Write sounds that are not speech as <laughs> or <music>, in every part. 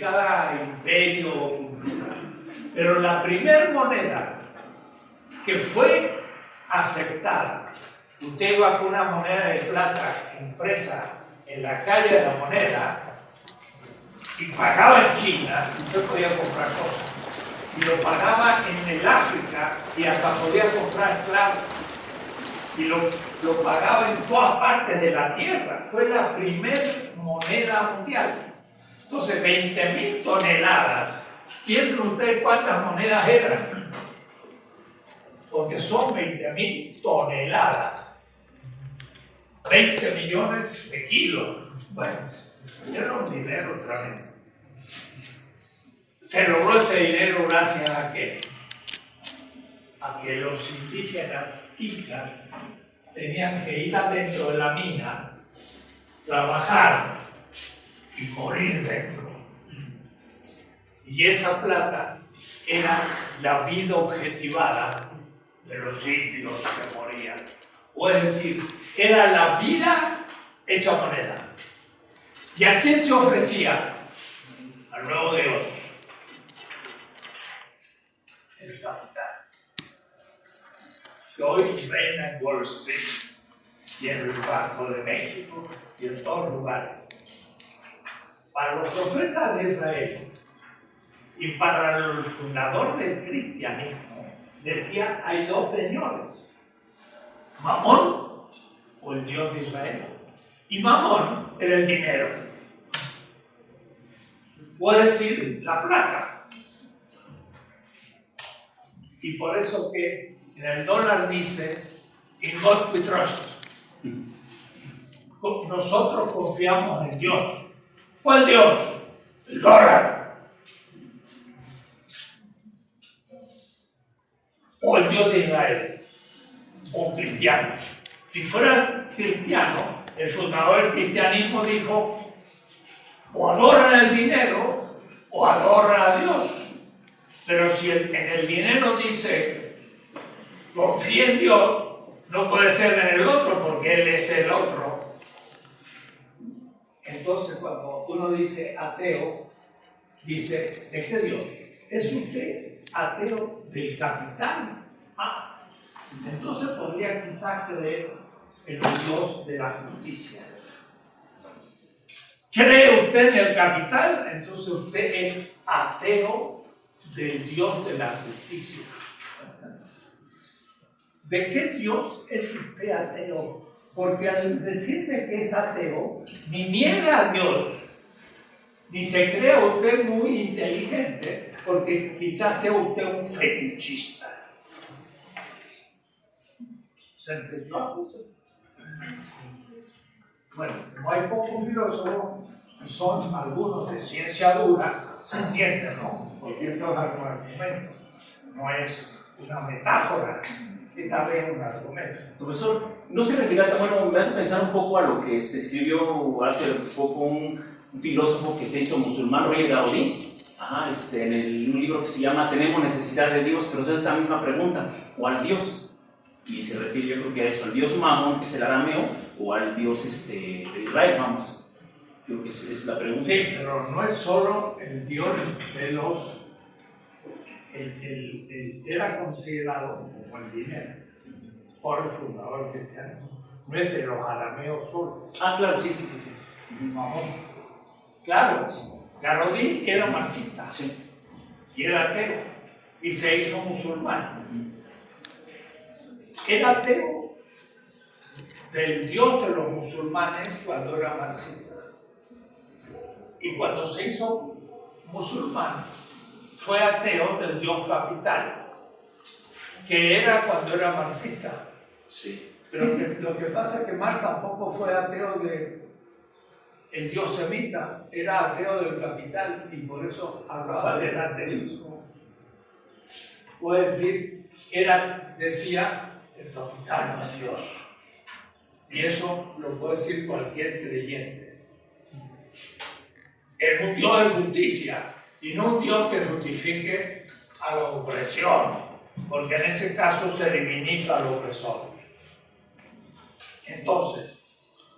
cada imperio o cultura. Pero la primera moneda que fue aceptada, usted iba con una moneda de plata impresa en la calle de la moneda y pagaba en China, usted podía comprar cosas. Y lo pagaba en el África y hasta podía comprar esclavos. Y lo, lo pagaba en todas partes de la tierra. Fue la primera moneda mundial. Entonces, 20 mil toneladas. Piensen ustedes cuántas monedas eran. Porque son 20 mil toneladas. 20 millones de kilos. Bueno, era un dinero tremendo. Se logró ese dinero gracias a que, a que los indígenas incas tenían que ir adentro de la mina, trabajar y morir dentro. Y esa plata era la vida objetivada de los indios que morían. O es decir, era la vida hecha moneda. ¿Y a quién se ofrecía? Al nuevo Dios. El capital. Que hoy reina en Wall Street y en el Banco de México y en todos lugares. Para los profetas de Israel y para el fundador del cristianismo, decía, hay dos señores, Mamón o el Dios de Israel. Y Mamón era el dinero. Puede decir la plata. Y por eso que en el dólar dice, in God we trust. Nosotros confiamos en Dios. ¿Cuál Dios? El dólar. O el Dios de Israel. O cristiano. Si fuera cristiano, el fundador del cristianismo dijo, o adoran el dinero o adoran a Dios. Pero si en el dinero dice, confía en Dios, no puede ser en el otro porque Él es el otro. Entonces cuando uno dice ateo, dice, ¿de qué Dios? ¿Es usted ateo del capital? Ah, entonces podría quizás creer en el Dios de la justicia. ¿Cree usted en el capital? Entonces usted es ateo del Dios de la justicia. ¿De qué Dios es usted ateo? Porque al decirme que es ateo, ni niega a Dios, ni se cree usted muy inteligente, porque quizás sea usted un fetichista. ¿Se entendió? Bueno, no hay pocos filósofos, son algunos de ciencia dura, se entiende, ¿no? Porque esto es argumento, no es una metáfora, vez un argumento. Profesor, no se retira, bueno, me hace pensar un poco a lo que este, escribió hace poco un, un, filósofo que se hizo musulmán, Roger Gaudí, Ajá, este, en el, un libro que se llama Tenemos necesidad de Dios, pero es esta misma pregunta, ¿cuál Dios? Y se refiere yo creo que a eso, al Dios Mamón, que es el arameo, o al Dios este, de Israel, vamos. Creo que es, es la pregunta. Sí, pero no es solo el Dios de los... El, el, el, era considerado el dinero por el fundador cristiano. No es de los arameos solo. Ah, claro, sí, sí, sí. sí. Claro, Garodí era marxista Sí. y era ateo y se hizo musulmán. Era ateo del Dios de los musulmanes cuando era marxista. Y cuando se hizo musulmán, fue ateo del Dios capital, que era cuando era marxista. Sí. Pero que- lo que pasa es que Marx tampoco fue ateo de el Dios semita, era ateo del capital y por eso hablaba del ateísmo. Puede decir, era, decía, el capital no es Dios. Y eso lo puede decir cualquier creyente. Es un Dios de justicia y no un Dios que justifique a la opresión, porque en ese caso se diviniza al opresor. Entonces,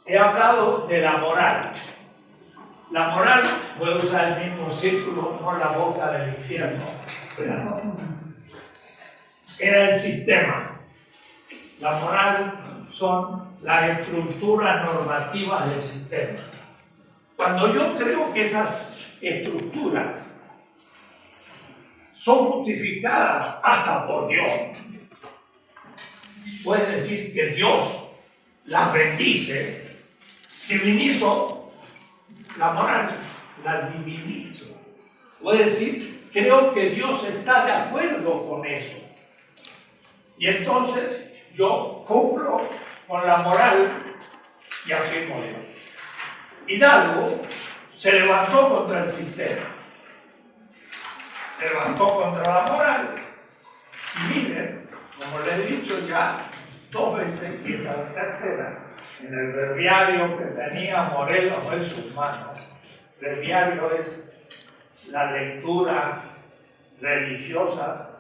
he hablado de la moral. La moral, puedo usar el mismo círculo, no la boca del infierno, era el sistema. La moral son las estructuras normativas del sistema. Cuando yo creo que esas estructuras son justificadas hasta por Dios, puede decir que Dios las bendice, divinizo la moral, la divinizo. Puede decir, creo que Dios está de acuerdo con eso. Y entonces yo cumplo con la moral y afirmo Dios. Hidalgo se levantó contra el sistema, se levantó contra la moral. Y miren, como les he dicho ya dos veces y la tercera, en el breviario que tenía Morelos en sus manos, breviario es la lectura religiosa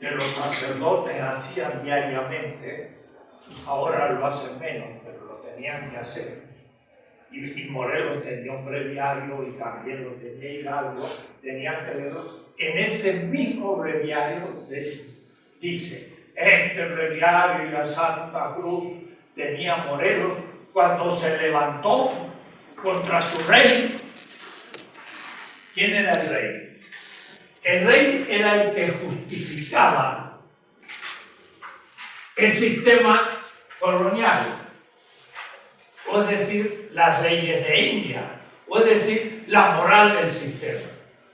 que los sacerdotes hacían diariamente, ahora lo hacen menos, pero lo tenían que hacer. Y, Morelos tenía un breviario y también lo tenía Hidalgo, tenían que leerlo. En ese mismo breviario dice, este breviario y la Santa Cruz tenía Morelos cuando se levantó contra su rey. ¿Quién era el rey? El rey era el que justificaba el sistema colonial, es decir, las leyes de India, o es decir, la moral del sistema.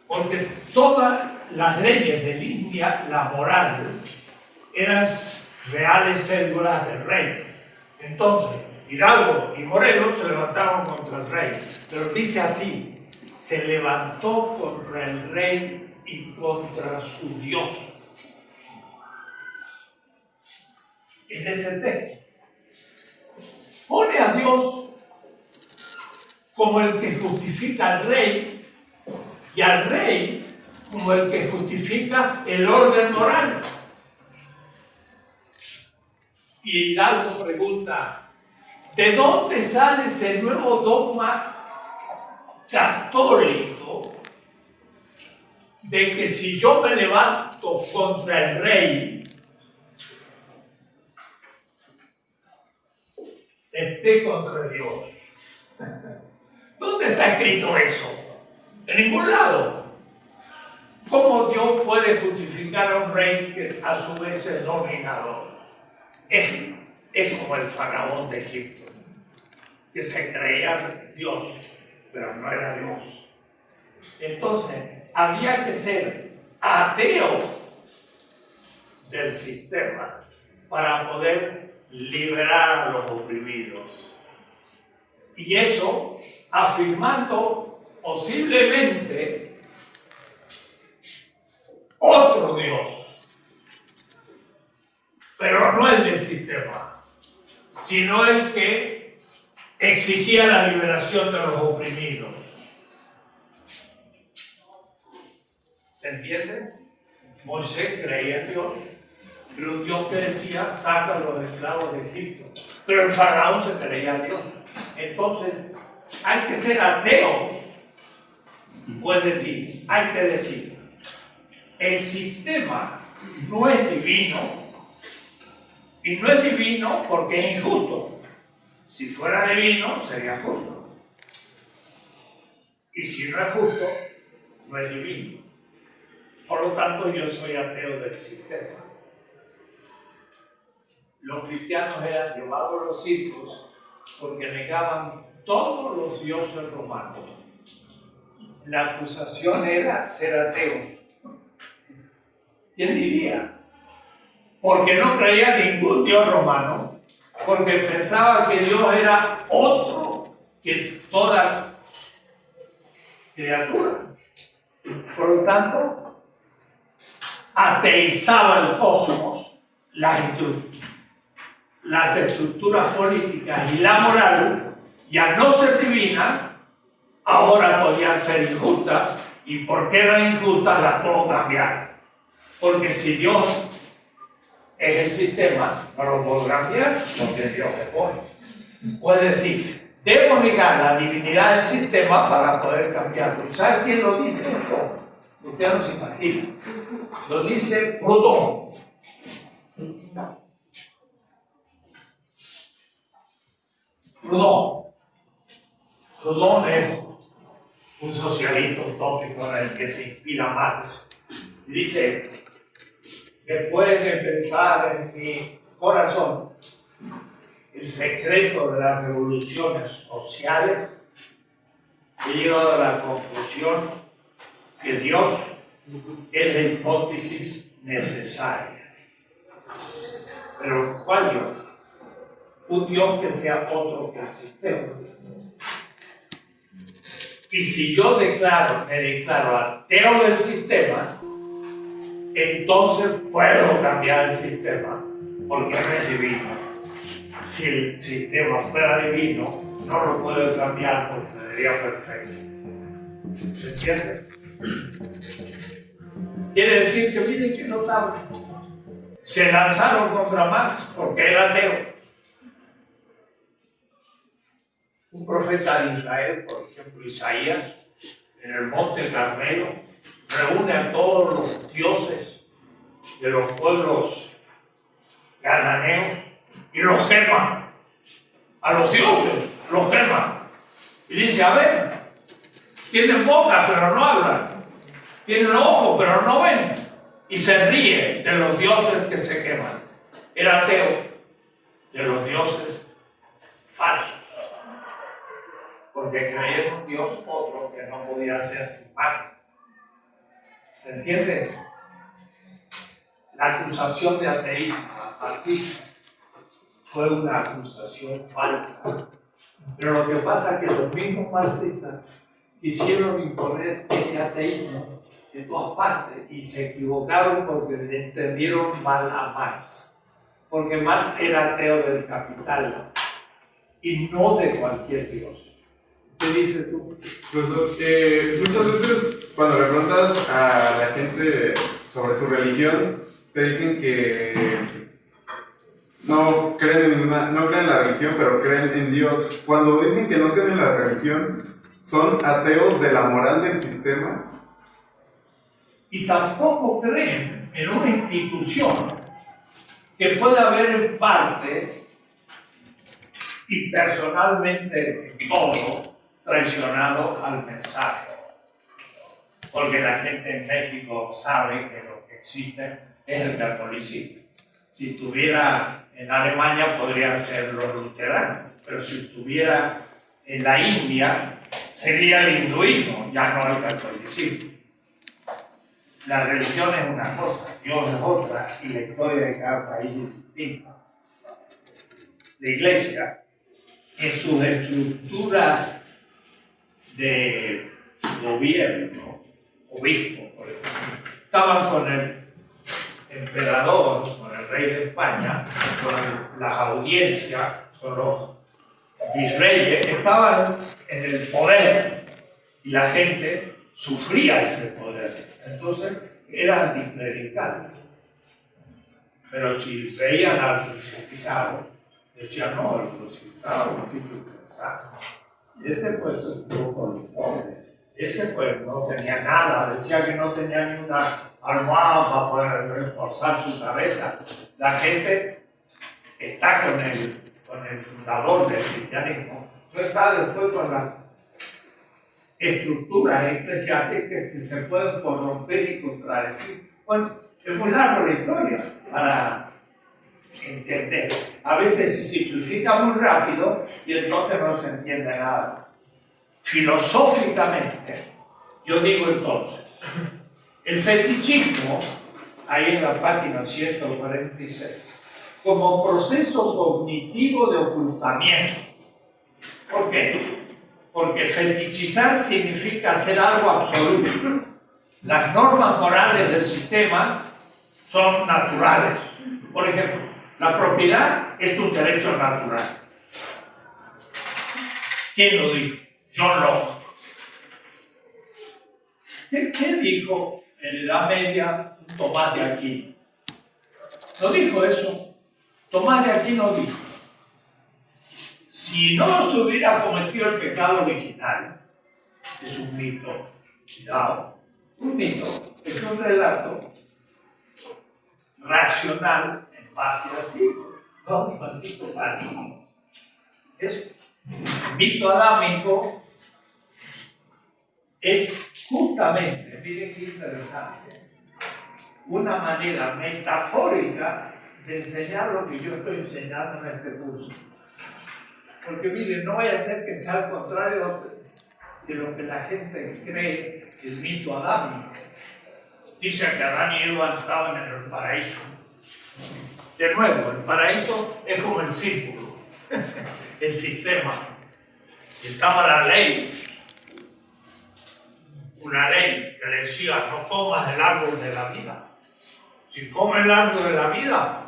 Porque todas las leyes de India, la moral, eran reales cédulas del rey. Entonces, Hidalgo y Morelos se levantaron contra el rey, pero dice así, se levantó contra el rey y contra su Dios. En ese texto. Pone a Dios como el que justifica al rey y al rey como el que justifica el orden moral. Y Hidalgo pregunta, ¿de dónde sale ese nuevo dogma católico de que si yo me levanto contra el rey, esté contra Dios. ¿Dónde está escrito eso? En ningún lado. ¿Cómo Dios puede justificar a un rey que a su vez es dominador? Es, es como el faraón de Egipto, que se creía Dios, pero no era Dios. Entonces, había que ser ateo del sistema para poder liberar a los oprimidos. Y eso afirmando posiblemente otro Dios, pero no el del sistema, sino el que exigía la liberación de los oprimidos. ¿Se entiende? Moisés creía en Dios, pero Dios que decía, saca a los esclavos de Egipto. Pero el faraón se creía en Dios. Entonces, hay que ser ateo. Pues decir, hay que decir, el sistema no es divino, y no es divino porque es injusto. Si fuera divino, sería justo. Y si no es justo, no es divino. Por lo tanto, yo soy ateo del sistema. Los cristianos eran llevados a los circos porque negaban todos los dioses romanos. La acusación era ser ateo. ¿Quién diría? Porque no creía ningún dios romano, porque pensaba que Dios era otro que toda criatura. Por lo tanto, ateizaba el cosmos, las, las estructuras políticas y la moral, y al no ser divina, ahora podían ser injustas, y porque eran injustas las puedo cambiar. Porque si Dios es el sistema, no lo puedo cambiar porque Dios es pone. O es decir, debo negar la divinidad del sistema para poder cambiarlo. ¿Sabe quién lo dice esto? Usted no se imagina. Lo dice Proudhon. Proudhon es un socialista utópico en el que se inspira Marx. Dice, después de pensar en mi corazón el secreto de las revoluciones sociales, he llegado a la conclusión que Dios es la hipótesis necesaria. Pero ¿cuál Dios? Un Dios que sea otro que el sistema. Y si yo declaro, me declaro ateo del sistema, entonces puedo cambiar el sistema, porque es divino. Si el sistema fuera divino, no lo puedo cambiar porque sería perfecto. ¿Se entiende? Quiere decir que miren que notable. Se lanzaron contra Marx porque era ateo. Un profeta de Israel, por ejemplo Isaías, en el monte Carmelo, reúne a todos los dioses de los pueblos cananeos y los quema. A los dioses los quema. Y dice, a ver, tienen boca pero no hablan. Tienen ojos pero no ven. Y se ríe de los dioses que se queman. Era ateo de los dioses falsos. Porque creía en un Dios otro que no podía ser humano. ¿Se entiende? La acusación de ateísmo marxista fue una acusación falsa. Pero lo que pasa es que los mismos marxistas quisieron imponer ese ateísmo de todas partes y se equivocaron porque entendieron mal a Marx. Porque Marx era ateo del capital y no de cualquier Dios. ¿Qué dices tú? Pues, eh, muchas veces cuando le preguntas a la gente sobre su religión, te dicen que no creen en una, no creen en la religión, pero creen en Dios. Cuando dicen que no creen en la religión, son ateos de la moral del sistema. Y tampoco creen en una institución que pueda haber en parte y personalmente en todo traicionado al mensaje. Porque la gente en México sabe que lo que existe es el catolicismo. Si estuviera en Alemania podrían ser los luteranos, pero si estuviera en la India sería el hinduismo, ya no el catolicismo. La religión es una cosa, Dios es otra, y la historia de cada país es distinta. La iglesia, en sus estructuras de gobierno, obispo, por ejemplo, estaban con el emperador, con el rey de España, con las audiencias, con los virreyes, estaban en el poder y la gente sufría ese poder. Entonces eran anticlericales. Pero si veían al crucificado, decían, no, el crucificado no tiene que Ese pues estuvo con los pobres. Ese pues no tenía nada, decía que no tenía ni una almohada para poder reforzar su cabeza. La gente está con el, con el fundador del cristianismo, no está después con las estructuras eclesiásticas que se pueden corromper y contradecir. Bueno, es muy larga la historia para entender. A veces se simplifica muy rápido y entonces no se entiende nada. Filosóficamente, yo digo entonces, el fetichismo, ahí en la página 146, como proceso cognitivo de ocultamiento. ¿Por qué? Porque fetichizar significa hacer algo absoluto. Las normas morales del sistema son naturales. Por ejemplo, la propiedad es un derecho natural. ¿Quién lo dijo? John Locke. ¿Qué, dijo en la Media Tomás de Aquino. ¿No dijo eso? Tomás de Aquino dijo, si no se hubiera cometido el pecado original, es un mito, cuidado, un mito, es un relato racional base a sí, no un maldito paradigma. Es mito adámico es justamente, miren qué interesante, una manera metafórica de enseñar lo que yo estoy enseñando en este curso. Porque miren, no vaya a ser que sea al contrario de lo que la gente cree el mito adámico. Dice que Adán y Eva estaban en el paraíso. De nuevo, el paraíso es como el círculo, <laughs> el sistema. Estaba la ley, una ley que le decía no comas el árbol de la vida. Si comes el árbol de la vida,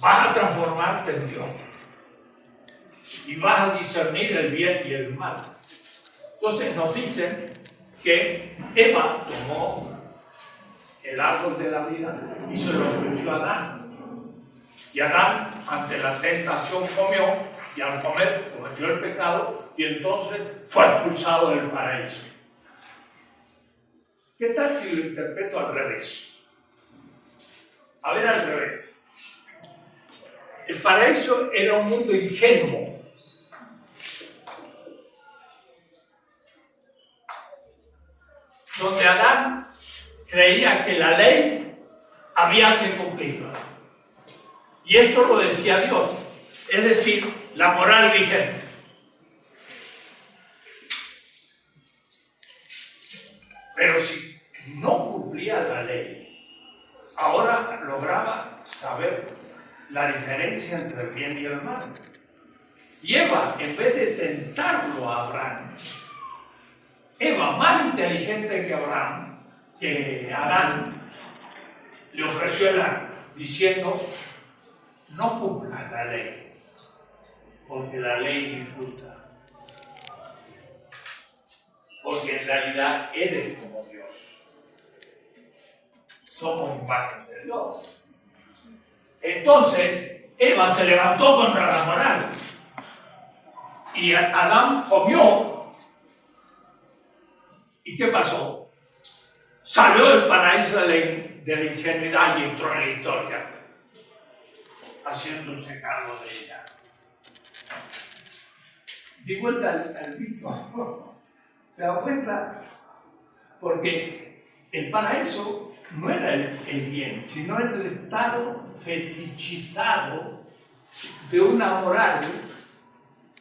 vas a transformarte en Dios. Y vas a discernir el bien y el mal. Entonces nos dicen que Eva tomó el árbol de la vida y se lo ofreció a Adán. Y Adán, ante la tentación, comió y al comer cometió el pecado y entonces fue expulsado del paraíso. ¿Qué tal si lo interpreto al revés? A ver al revés. El paraíso era un mundo ingenuo. Donde Adán creía que la ley había que cumplirla. Y esto lo decía Dios, es decir, la moral vigente. Pero si no cumplía la ley, ahora lograba saber la diferencia entre el bien y el mal. Y Eva, en vez de tentarlo a Abraham, Eva, más inteligente que Abraham, que Adán, le ofreció el arma, diciendo, no cumplas la ley, porque la ley es injusta. Porque en realidad eres como Dios. Somos imágenes de Dios. Entonces, Eva se levantó contra la moral. Y Adán comió. ¿Y qué pasó? Salió del paraíso de la, ingenuidad y entró en la historia, haciéndose cargo de ella. Di vuelta al, al. <laughs> ¿Se da cuenta? Porque el paraíso no era el, el, bien, sino el estado fetichizado de una moral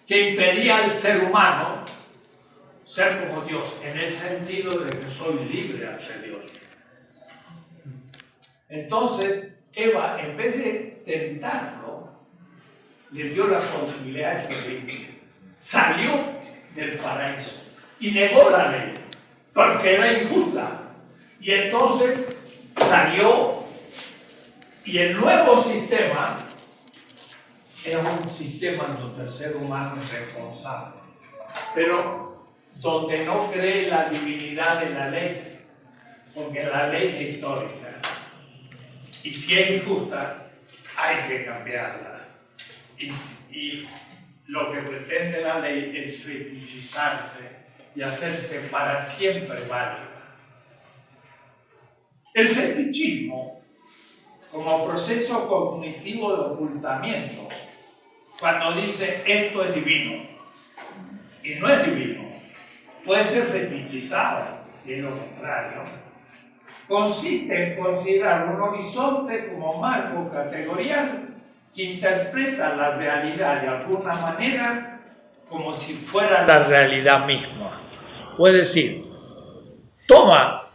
que impedía al ser humano ser como Dios, en el sentido de que soy libre ante Dios. Entonces, Eva, en vez de tentarlo, le dio la posibilidad de ser libre. Salió del paraíso y negó la ley, porque era injusta. Y entonces salió y el nuevo sistema era un sistema donde el ser humano es responsable, pero donde no cree la divinidad de la ley, porque la ley es histórica. Y si es injusta, hay que cambiarla. Y, lo que pretende la ley es fetichizarse y hacerse para siempre válida. El fetichismo, como proceso cognitivo de ocultamiento, cuando dice esto es divino y no es divino, puede ser fetichizado y es lo contrario, consiste en considerar un horizonte como marco categorial que interpreta la realidad de alguna manera como si fuera la realidad misma. Puede decir, toma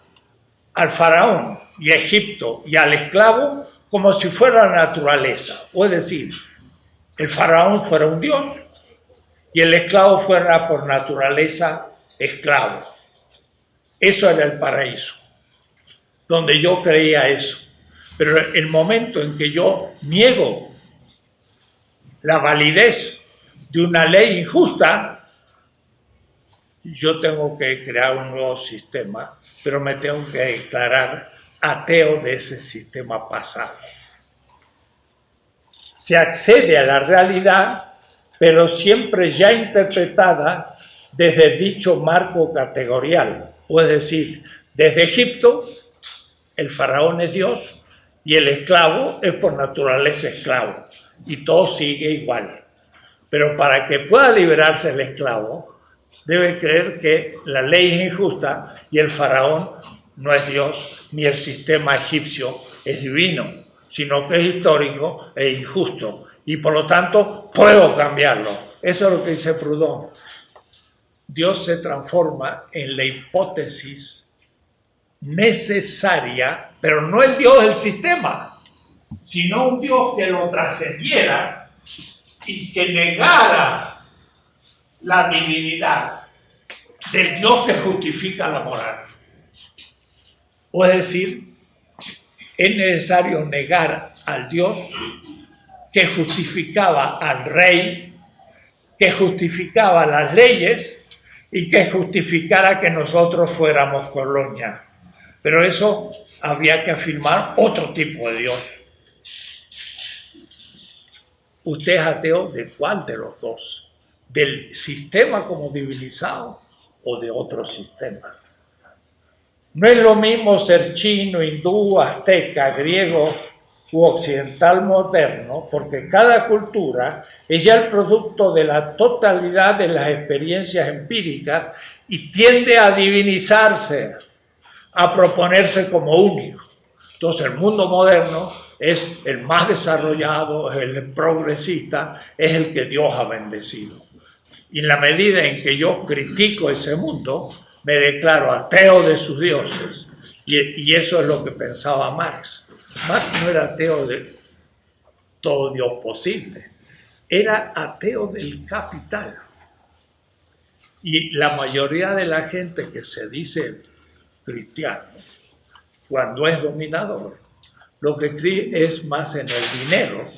al faraón y Egipto y al esclavo como si fuera la naturaleza. Puede decir, el faraón fuera un dios y el esclavo fuera por naturaleza esclavo. Eso era el paraíso, donde yo creía eso. Pero el momento en que yo niego la validez de una ley injusta, yo tengo que crear un nuevo sistema, pero me tengo que declarar ateo de ese sistema pasado. Se accede a la realidad, pero siempre ya interpretada desde dicho marco categorial, o es decir, desde Egipto, el faraón es Dios y el esclavo es por naturaleza esclavo, y todo sigue igual. Pero para que pueda liberarse el esclavo, debe creer que la ley es injusta y el faraón no es Dios, ni el sistema egipcio es divino, sino que es histórico e injusto. Y por lo tanto, puedo cambiarlo. Eso es lo que dice Proudhon. Dios se transforma en la hipótesis necesaria, pero no el Dios del sistema, sino un Dios que lo trascendiera y que negara la divinidad del Dios que justifica la moral. O es decir, es necesario negar al Dios que justificaba al rey, que justificaba las leyes y que justificara que nosotros fuéramos colonia. Pero eso habría que afirmar otro tipo de Dios. ¿Usted es ateo de cuál de los dos? ¿Del sistema como divinizado o de otro sistema? No es lo mismo ser chino, hindú, azteca, griego u occidental moderno, porque cada cultura es ya el producto de la totalidad de las experiencias empíricas y tiende a divinizarse, a proponerse como único. Entonces el mundo moderno es el más desarrollado, es el progresista, es el que Dios ha bendecido. Y en la medida en que yo critico ese mundo, me declaro ateo de sus dioses. Y, eso es lo que pensaba Marx. Marx no era ateo de todo Dios posible, era ateo del capital. Y la mayoría de la gente que se dice cristiano, cuando es dominador, lo que cree es más en el dinero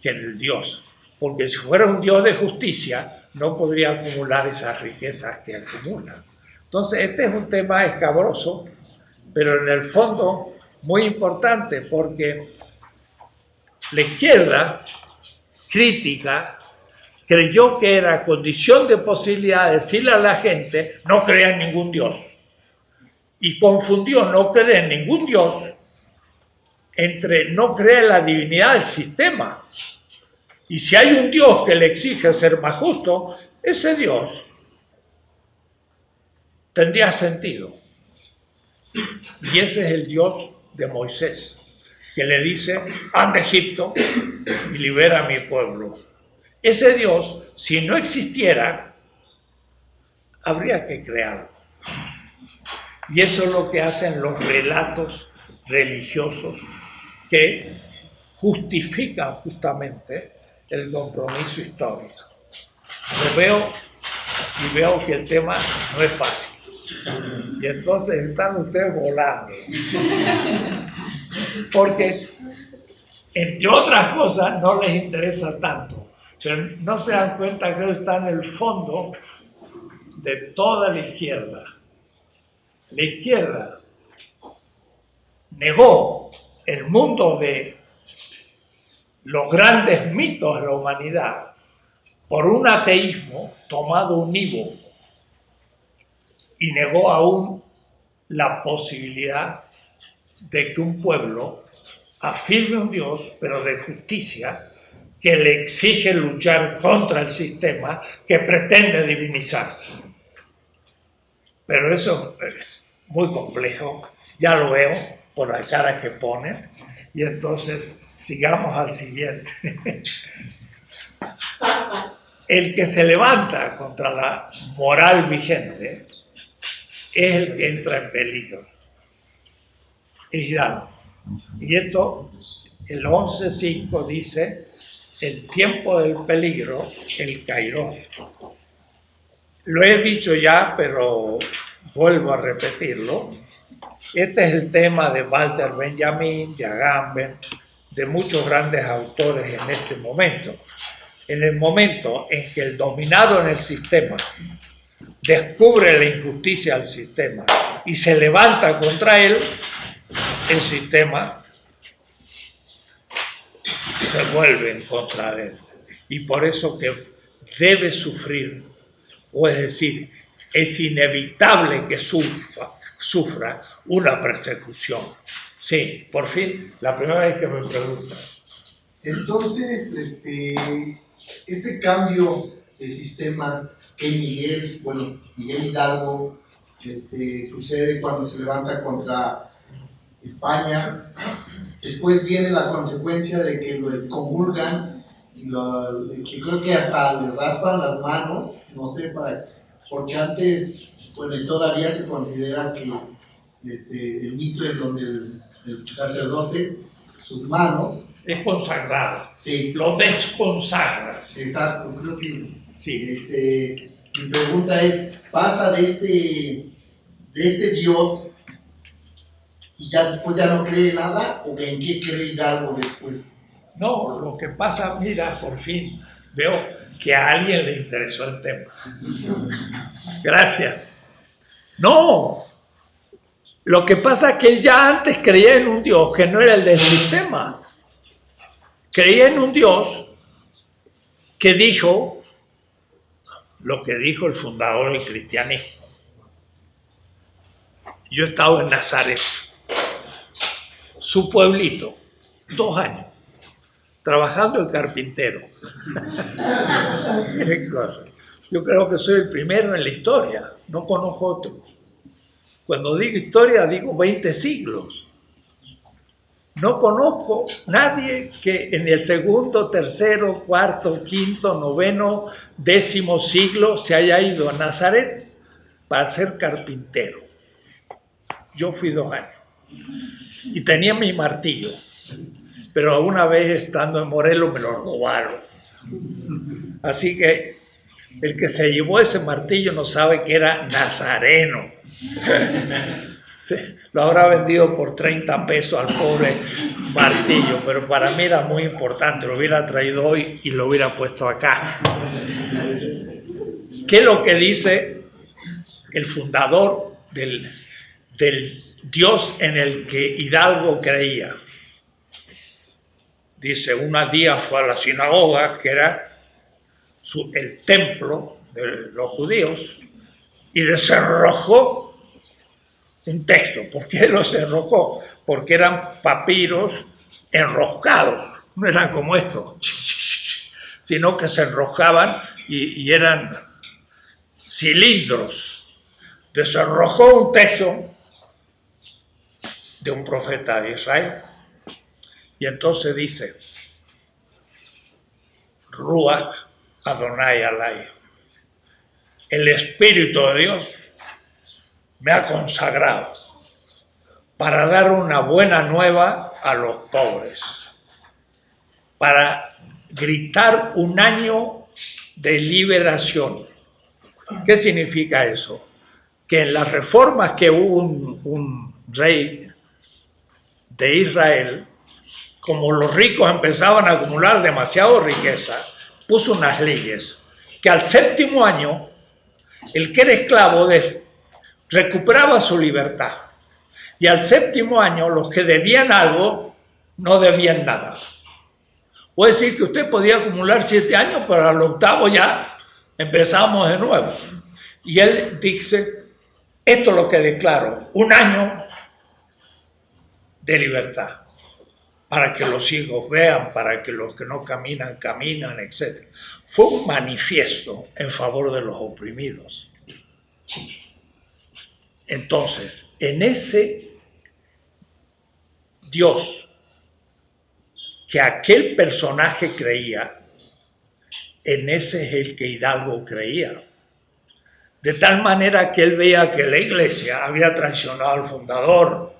que en el Dios. Porque si fuera un Dios de justicia, no podría acumular esas riquezas que acumula. Entonces, este es un tema escabroso, pero en el fondo muy importante porque la izquierda crítica creyó que era condición de posibilidad decirle a la gente no crea en ningún Dios. Y confundió no creer en ningún Dios entre no creer en la divinidad del sistema. Y si hay un Dios que le exige ser más justo, ese Dios tendría sentido. Y ese es el Dios de Moisés, que le dice, anda Egipto y libera a mi pueblo. Ese Dios, si no existiera, habría que crearlo. Y eso es lo que hacen los relatos religiosos que justifican justamente el compromiso histórico. Lo veo y veo que el tema no es fácil. Y entonces están ustedes volando. Porque, entre otras cosas, no les interesa tanto. Pero no se dan cuenta que está en el fondo de toda la izquierda. La izquierda negó el mundo de los grandes mitos de la humanidad por un ateísmo tomado unívoco y negó aún la posibilidad de que un pueblo afirme un Dios, pero de justicia, que le exige luchar contra el sistema que pretende divinizarse. Pero eso es muy complejo, ya lo veo por la cara que pone, y entonces sigamos al siguiente. <laughs> El que se levanta contra la moral vigente es el que entra en peligro. Es Irán. Y esto, el 11.5 dice, el tiempo del peligro, el Cairo. Lo he dicho ya, pero vuelvo a repetirlo. Este es el tema de Walter Benjamin, de Agamben, de muchos grandes autores en este momento. En el momento en que el dominado en el sistema descubre la injusticia del sistema y se levanta contra él, el sistema se vuelve en contra de él. Y por eso que debe sufrir, o es decir, es inevitable que sufra, sufra una persecución. Sí, por fin, la primera vez que me preguntan. Entonces, este, este cambio de sistema que Miguel, bueno, Miguel Hidalgo, este, sucede cuando se levanta contra España, después viene la consecuencia de que lo comulgan y lo, que creo que hasta le raspan las manos, no sé, para, porque antes, bueno, todavía se considera que este, el mito en donde el, el sacerdote, sus manos, es consagrado. Sí. Lo desconsagra. Exacto, creo que Sí. este, mi pregunta es, ¿pasa de este, de este Dios y ya después ya no cree nada o en qué cree Hidalgo después? No, lo que pasa, mira, por fin veo que a alguien le interesó el tema. <laughs> Gracias. No, lo que pasa es que él ya antes creía en un Dios que no era el del sistema. Creía en un Dios que dijo lo que dijo el fundador del cristianismo. Yo he estado en Nazaret, su pueblito, dos años, trabajando el carpintero. <laughs> Yo creo que soy el primero en la historia, no conozco otro. Cuando digo historia, digo 20 siglos. No conozco nadie que en el segundo, tercero, cuarto, quinto, noveno, décimo siglo se haya ido a Nazaret para ser carpintero. Yo fui dos años y tenía mi martillo, pero una vez estando en Morelos me lo robaron. Así que el que se llevó ese martillo no sabe que era nazareno. Lo habrá vendido por 30 pesos al pobre martillo, pero para mí era muy importante, lo hubiera traído hoy y lo hubiera puesto acá. ¿Qué es lo que dice el fundador del, del Dios en el que Hidalgo creía? Dice, una día fue a la sinagoga, que era el templo de los judíos, y desenrojó un texto. ¿Por qué los enrojó? Porque eran papiros enroscados, no eran como estos, sino que se enrojaban y, y eran cilindros. Desenrojó un texto de un profeta de Israel y entonces dice, Ruach Adonai Alay, el Espíritu de Dios me ha consagrado para dar una buena nueva a los pobres, para gritar un año de liberación. ¿Qué significa eso? Que en las reformas que hubo un, rey de Israel, como los ricos empezaban a acumular demasiado riqueza, puso unas leyes que al séptimo año el que era esclavo de- recuperaba su libertad. Y al séptimo año los que debían algo no debían nada. Es decir que usted podía acumular siete años, pero al octavo ya empezamos de nuevo. Y él dice, esto es lo que declaro, un año de libertad, para que los hijos vean, para que los que no caminan, caminan, etc. Fue un manifiesto en favor de los oprimidos. Entonces, en ese Dios que aquel personaje creía, en ese es el que Hidalgo creía. De tal manera que él veía que la iglesia había traicionado al fundador.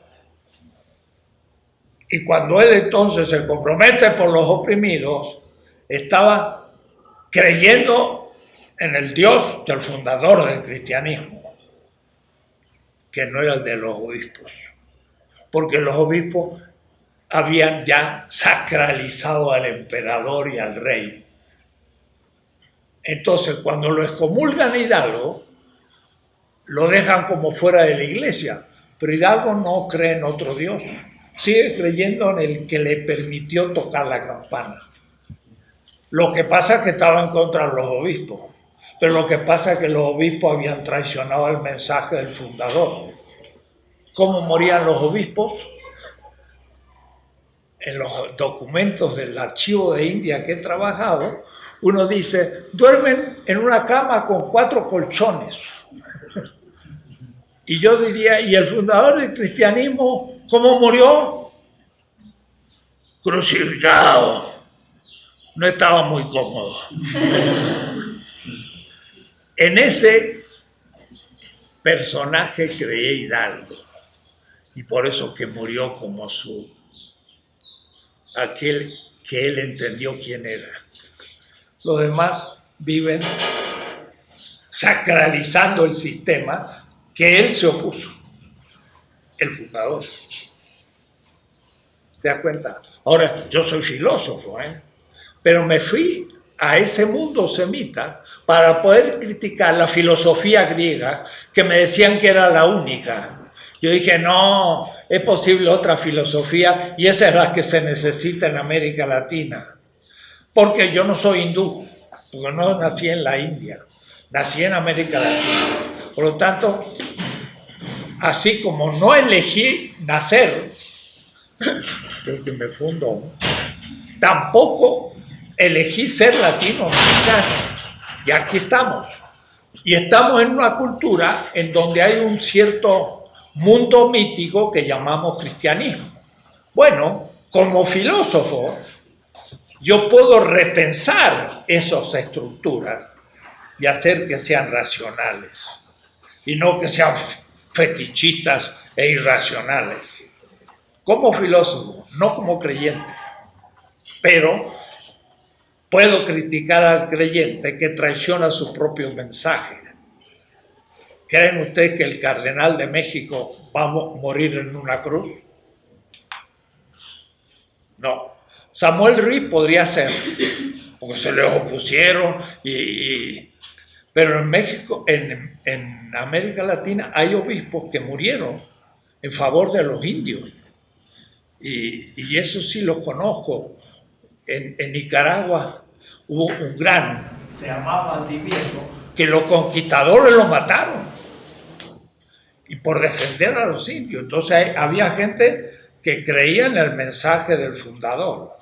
Y cuando él entonces se compromete por los oprimidos, estaba creyendo en el Dios del fundador del cristianismo, que no era el de los obispos, porque los obispos habían ya sacralizado al emperador y al rey. Entonces, cuando lo excomulgan a Hidalgo, lo dejan como fuera de la iglesia, pero Hidalgo no cree en otro Dios. sigue creyendo en el que le permitió tocar la campana. Lo que pasa es que estaba en contra los obispos, pero lo que pasa es que los obispos habían traicionado el mensaje del fundador. ¿Cómo morían los obispos? En los documentos del archivo de India que he trabajado, uno dice, duermen en una cama con cuatro colchones. Y yo diría, ¿y el fundador del cristianismo cómo murió? Crucificado. No estaba muy cómodo. En ese personaje creía Hidalgo. Y por eso que murió como su aquel que él entendió quién era. Los demás viven sacralizando el sistema que él se opuso, el fundador. ¿Te das cuenta? Ahora, yo soy filósofo, ¿eh? pero me fui a ese mundo semita para poder criticar la filosofía griega que me decían que era la única. Yo dije, no, es posible otra filosofía y esa es la que se necesita en América Latina. Porque yo no soy hindú, porque no nací en la India, nací en América Latina. Por lo tanto, así como no elegí nacer, <coughs> creo que me fundo, tampoco elegí ser latinoamericano. Y aquí estamos. Y estamos en una cultura en donde hay un cierto mundo mítico que llamamos cristianismo. Bueno, como filósofo, yo puedo repensar esas estructuras y hacer que sean racionales y no que sean fetichistas e irracionales. Como filósofo, no como creyente, pero puedo criticar al creyente que traiciona su propio mensaje. ¿Creen ustedes que el cardenal de México va a morir en una cruz? No. Samuel Ruiz podría ser, porque se le opusieron y, pero en México, en, América Latina, hay obispos que murieron en favor de los indios. Y, eso sí lo conozco. En, Nicaragua hubo un gran, se llamaba Valdivieso, que los conquistadores lo mataron. Y por defender a los indios. Entonces había gente que creía en el mensaje del fundador.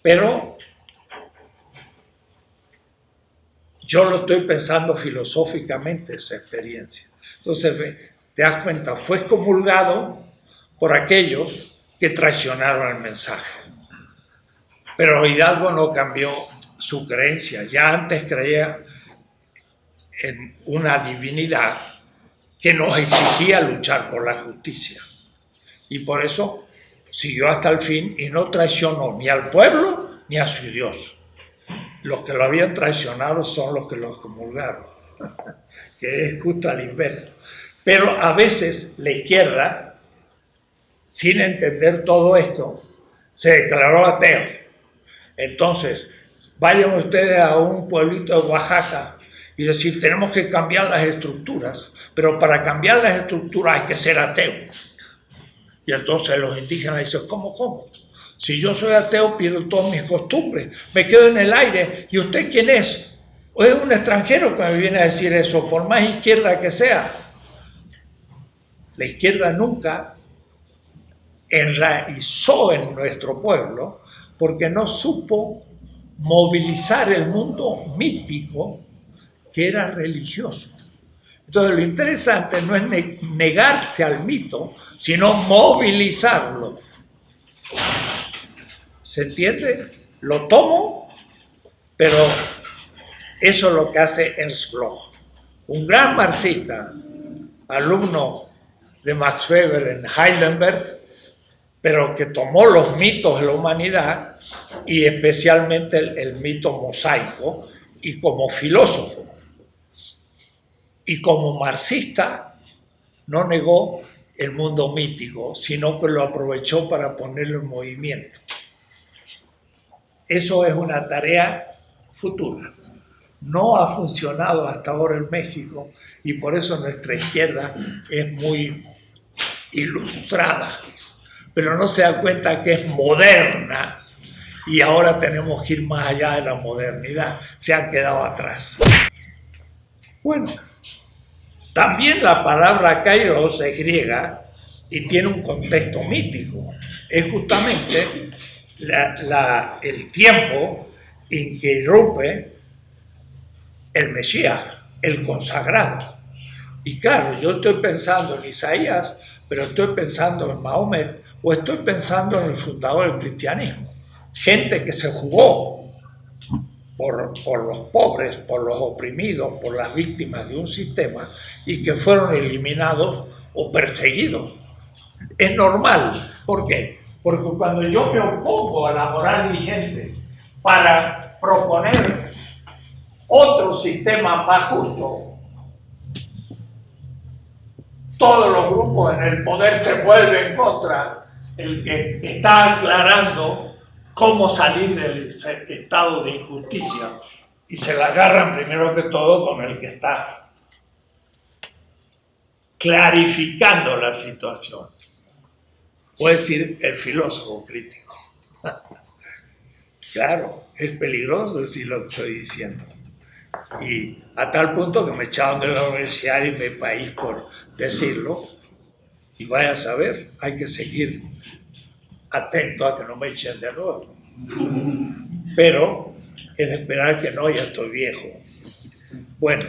Pero Yo lo estoy pensando filosóficamente esa experiencia. Entonces, te das cuenta, fue excomulgado por aquellos que traicionaron el mensaje. Pero Hidalgo no cambió su creencia. Ya antes creía en una divinidad que nos exigía luchar por la justicia. Y por eso siguió hasta el fin y no traicionó ni al pueblo ni a su Dios los que lo habían traicionado son los que los comulgaron, <laughs> que es justo al inverso. Pero a veces la izquierda, sin entender todo esto, se declaró ateo. Entonces, vayan ustedes a un pueblito de Oaxaca y decir, tenemos que cambiar las estructuras, pero para cambiar las estructuras hay que ser ateo. Y entonces los indígenas dicen, ¿cómo, cómo? Si yo soy ateo, pierdo todas mis costumbres, me quedo en el aire. ¿Y usted quién es? ¿O es un extranjero que me viene a decir eso, por más izquierda que sea? La izquierda nunca enraizó en nuestro pueblo porque no supo movilizar el mundo mítico que era religioso. Entonces lo interesante no es negarse al mito, sino movilizarlo. ¿Se entiende? Lo tomo, pero eso es lo que hace Ernst Bloch. Un gran marxista, alumno de Max Weber en Heidelberg, pero que tomó los mitos de la humanidad y especialmente el, el mito mosaico y como filósofo. Y como marxista no negó el mundo mítico, sino que lo aprovechó para ponerlo en movimiento. Eso es una tarea futura. No ha funcionado hasta ahora en México y por eso nuestra izquierda es muy ilustrada. Pero no se da cuenta que es moderna y ahora tenemos que ir más allá de la modernidad, se han quedado atrás. Bueno, también la palabra kairos es griega y tiene un contexto mítico. Es justamente el tiempo en que irrumpe el Mesías, el consagrado. Y claro, yo estoy pensando en Isaías, pero estoy pensando en Mahomet o estoy pensando en el fundador del cristianismo. Gente que se jugó por, por, los pobres, por los oprimidos, por las víctimas de un sistema y que fueron eliminados o perseguidos. Es normal. ¿Por qué? Porque cuando yo me opongo a la moral vigente para proponer otro sistema más justo, todos los grupos en el poder se vuelven contra el que está aclarando cómo salir del estado de injusticia y se la agarran primero que todo con el que está clarificando la situación. Puede decir el filósofo crítico. <laughs> claro, es peligroso decir lo que estoy diciendo. Y a tal punto que me echaron de la universidad y mi país por decirlo. Y vaya a saber, hay que seguir atento a que no me echen de nuevo. Pero es esperar que no, ya estoy viejo. Bueno,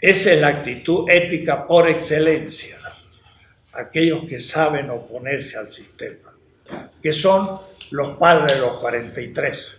esa es la actitud ética por excelencia. Aquellos que saben oponerse al sistema, que son los padres de los 43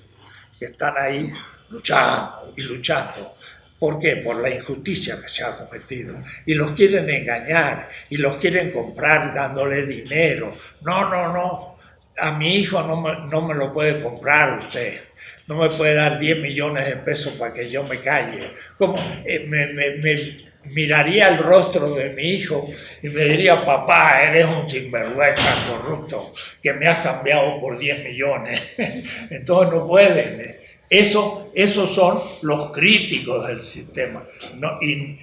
que están ahí luchando y luchando. ¿Por qué? Por la injusticia que se ha cometido. Y los quieren engañar y los quieren comprar dándole dinero. No, no, no. A mi hijo no me, no me lo puede comprar usted. No me puede dar 10 millones de pesos para que yo me calle. Como eh, me, me, me miraría el rostro de mi hijo y me diría, papá, eres un sinvergüenza corrupto que me has cambiado por 10 millones. <laughs> Entonces no pueden. Eso, esos son los críticos del sistema y,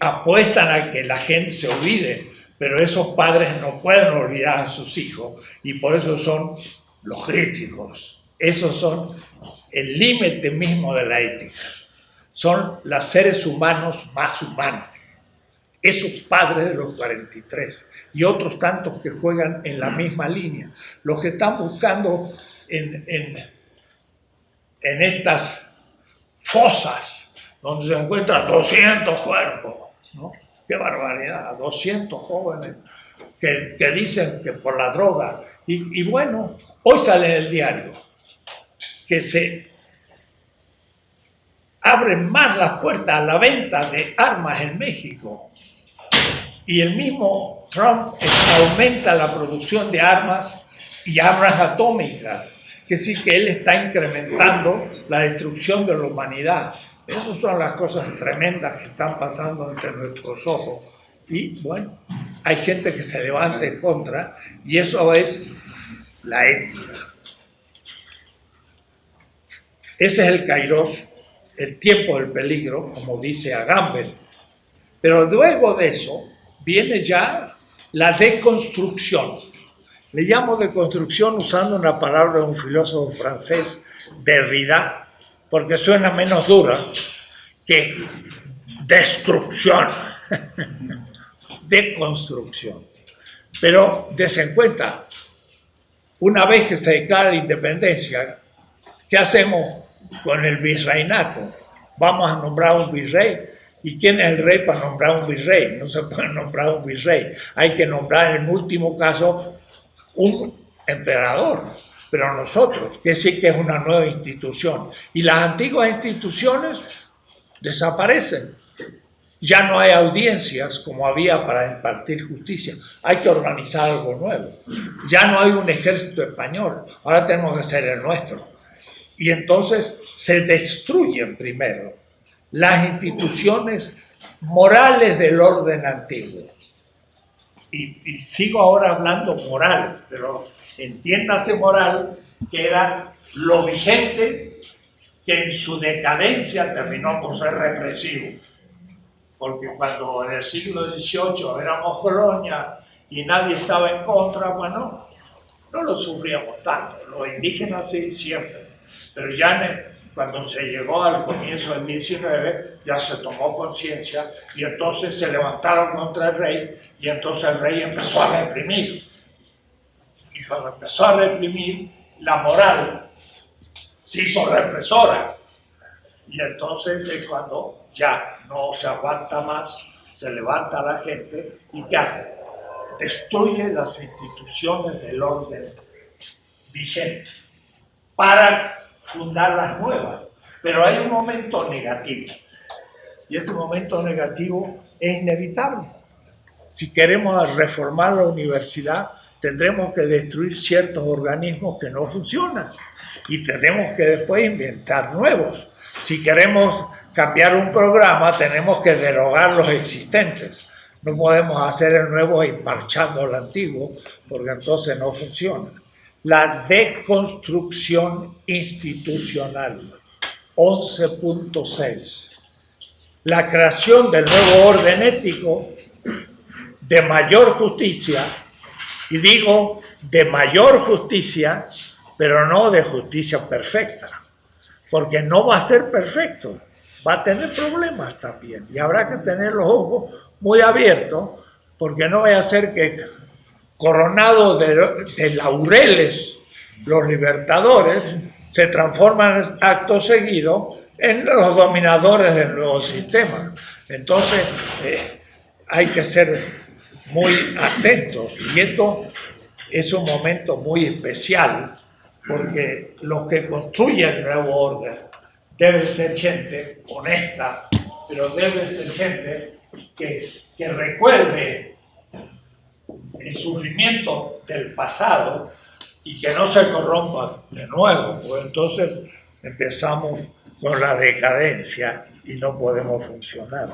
apuestan a que la gente se olvide, pero esos padres no pueden olvidar a sus hijos y por eso son los críticos. Esos son el límite mismo de la ética son los seres humanos más humanos. Esos padres de los 43 y otros tantos que juegan en la misma línea. Los que están buscando en, estas fosas donde se encuentran 200 cuerpos. ¿no? ¡Qué barbaridad! 200 jóvenes que, que dicen que por la droga. Y bueno, hoy sale en el diario que se abren más las puertas a la venta de armas en México. Y el mismo Trump aumenta la producción de armas y armas atómicas, que sí que él está incrementando la destrucción de la humanidad. Esas son las cosas tremendas que están pasando ante nuestros ojos. Y bueno, hay gente que se levanta en contra y eso es la ética. Ese es el kairos el tiempo del peligro, como dice Agamben. Pero luego de eso viene ya la deconstrucción. Le llamo deconstrucción usando una palabra de un filósofo francés, Derrida, porque suena menos dura que destrucción, <laughs> deconstrucción. Pero desen cuenta, una vez que se declara la independencia, ¿qué hacemos con el virreinato. Vamos a nombrar un virrey. ¿Y quién es el rey para nombrar un virrey? No se puede nombrar un virrey. Hay que nombrar en último caso un emperador. Pero nosotros, que sí que es una nueva institución. Y las antiguas instituciones desaparecen. Ya no hay audiencias como había para impartir justicia. Hay que organizar algo nuevo. Ya no hay un ejército español. Ahora tenemos que ser el nuestro. Y entonces se destruyen primero las instituciones morales del orden antiguo. Y, sigo ahora hablando moral, pero entiéndase moral que era lo vigente que en su decadencia terminó por ser represivo. Porque cuando en el siglo XVIII éramos colonia y nadie estaba en contra, bueno, no lo sufríamos tanto. Los indígenas sí, siempre. Pero ya cuando se llegó al comienzo del 19, ya se tomó conciencia y entonces se levantaron contra el rey y entonces el rey empezó a reprimir. Y cuando empezó a reprimir, la moral se hizo represora. Y entonces es cuando ya no se aguanta más, se levanta la gente y ¿qué hace? Destruye las instituciones del orden vigente para fundar las nuevas. Pero hay un momento negativo. Y ese momento negativo es inevitable. Si queremos reformar la universidad, tendremos que destruir ciertos organismos que no funcionan y tenemos que después inventar nuevos. Si queremos cambiar un programa, tenemos que derogar los existentes. No podemos hacer el nuevo y marchando el antiguo, porque entonces no funciona. La deconstrucción institucional, 11.6. La creación del nuevo orden ético de mayor justicia, y digo de mayor justicia, pero no de justicia perfecta, porque no va a ser perfecto, va a tener problemas también, y habrá que tener los ojos muy abiertos, porque no vaya a ser que coronados de, de laureles los libertadores se transforman acto seguido en los dominadores del nuevo sistema. Entonces, eh, hay que ser muy atentos. Y esto es un momento muy especial, porque los que construyen el nuevo orden deben ser gente honesta, pero deben ser gente que, que recuerde el sufrimiento del pasado y que no se corrompa de nuevo, pues entonces empezamos con la decadencia y no podemos funcionar.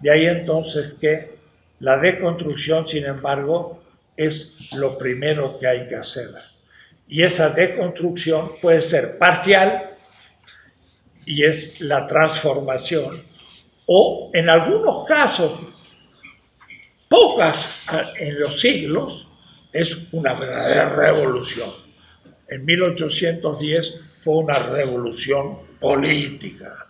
De ahí entonces que la deconstrucción, sin embargo, es lo primero que hay que hacer. Y esa deconstrucción puede ser parcial y es la transformación, o en algunos casos, pocas en los siglos, es una verdadera revolución. En 1810 fue una revolución política.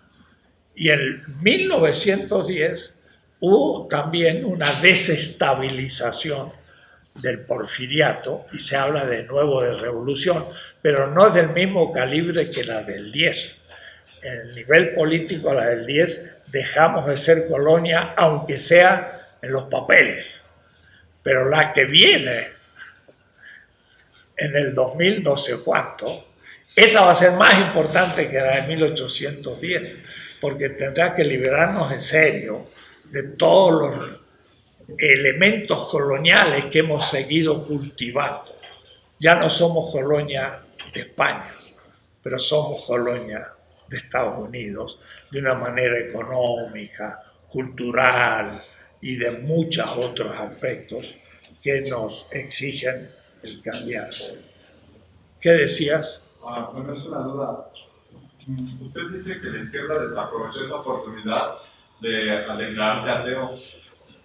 Y en 1910 hubo también una desestabilización del porfiriato y se habla de nuevo de revolución, pero no es del mismo calibre que la del 10. En el nivel político, la del 10, dejamos de ser colonia, aunque sea en los papeles. Pero la que viene en el 2000 no sé cuánto, esa va a ser más importante que la de 1810, porque tendrá que liberarnos en serio de todos los elementos coloniales que hemos seguido cultivando. Ya no somos colonia de España, pero somos colonia de Estados Unidos de una manera económica, cultural y de muchos otros aspectos que nos exigen el cambiar. ¿Qué decías? Ah, bueno, es una duda. Usted dice que la izquierda desaprovechó esa oportunidad de declararse ateo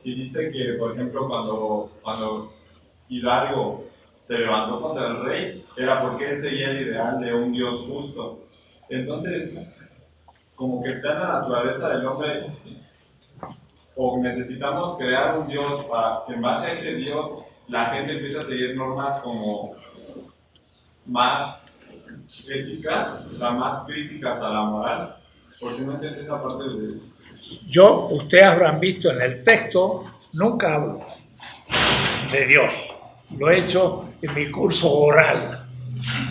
y dice que, por ejemplo, cuando, cuando Hidalgo se levantó contra el rey, era porque él seguía el ideal de un Dios justo. Entonces, como que está en la naturaleza del hombre, o necesitamos crear un Dios para que en base a ese Dios la gente empiece a seguir normas como más éticas, o sea, más críticas a la moral. Porque no entiende esa parte. Yo, ustedes habrán visto en el texto, nunca hablo de Dios. Lo he hecho en mi curso oral.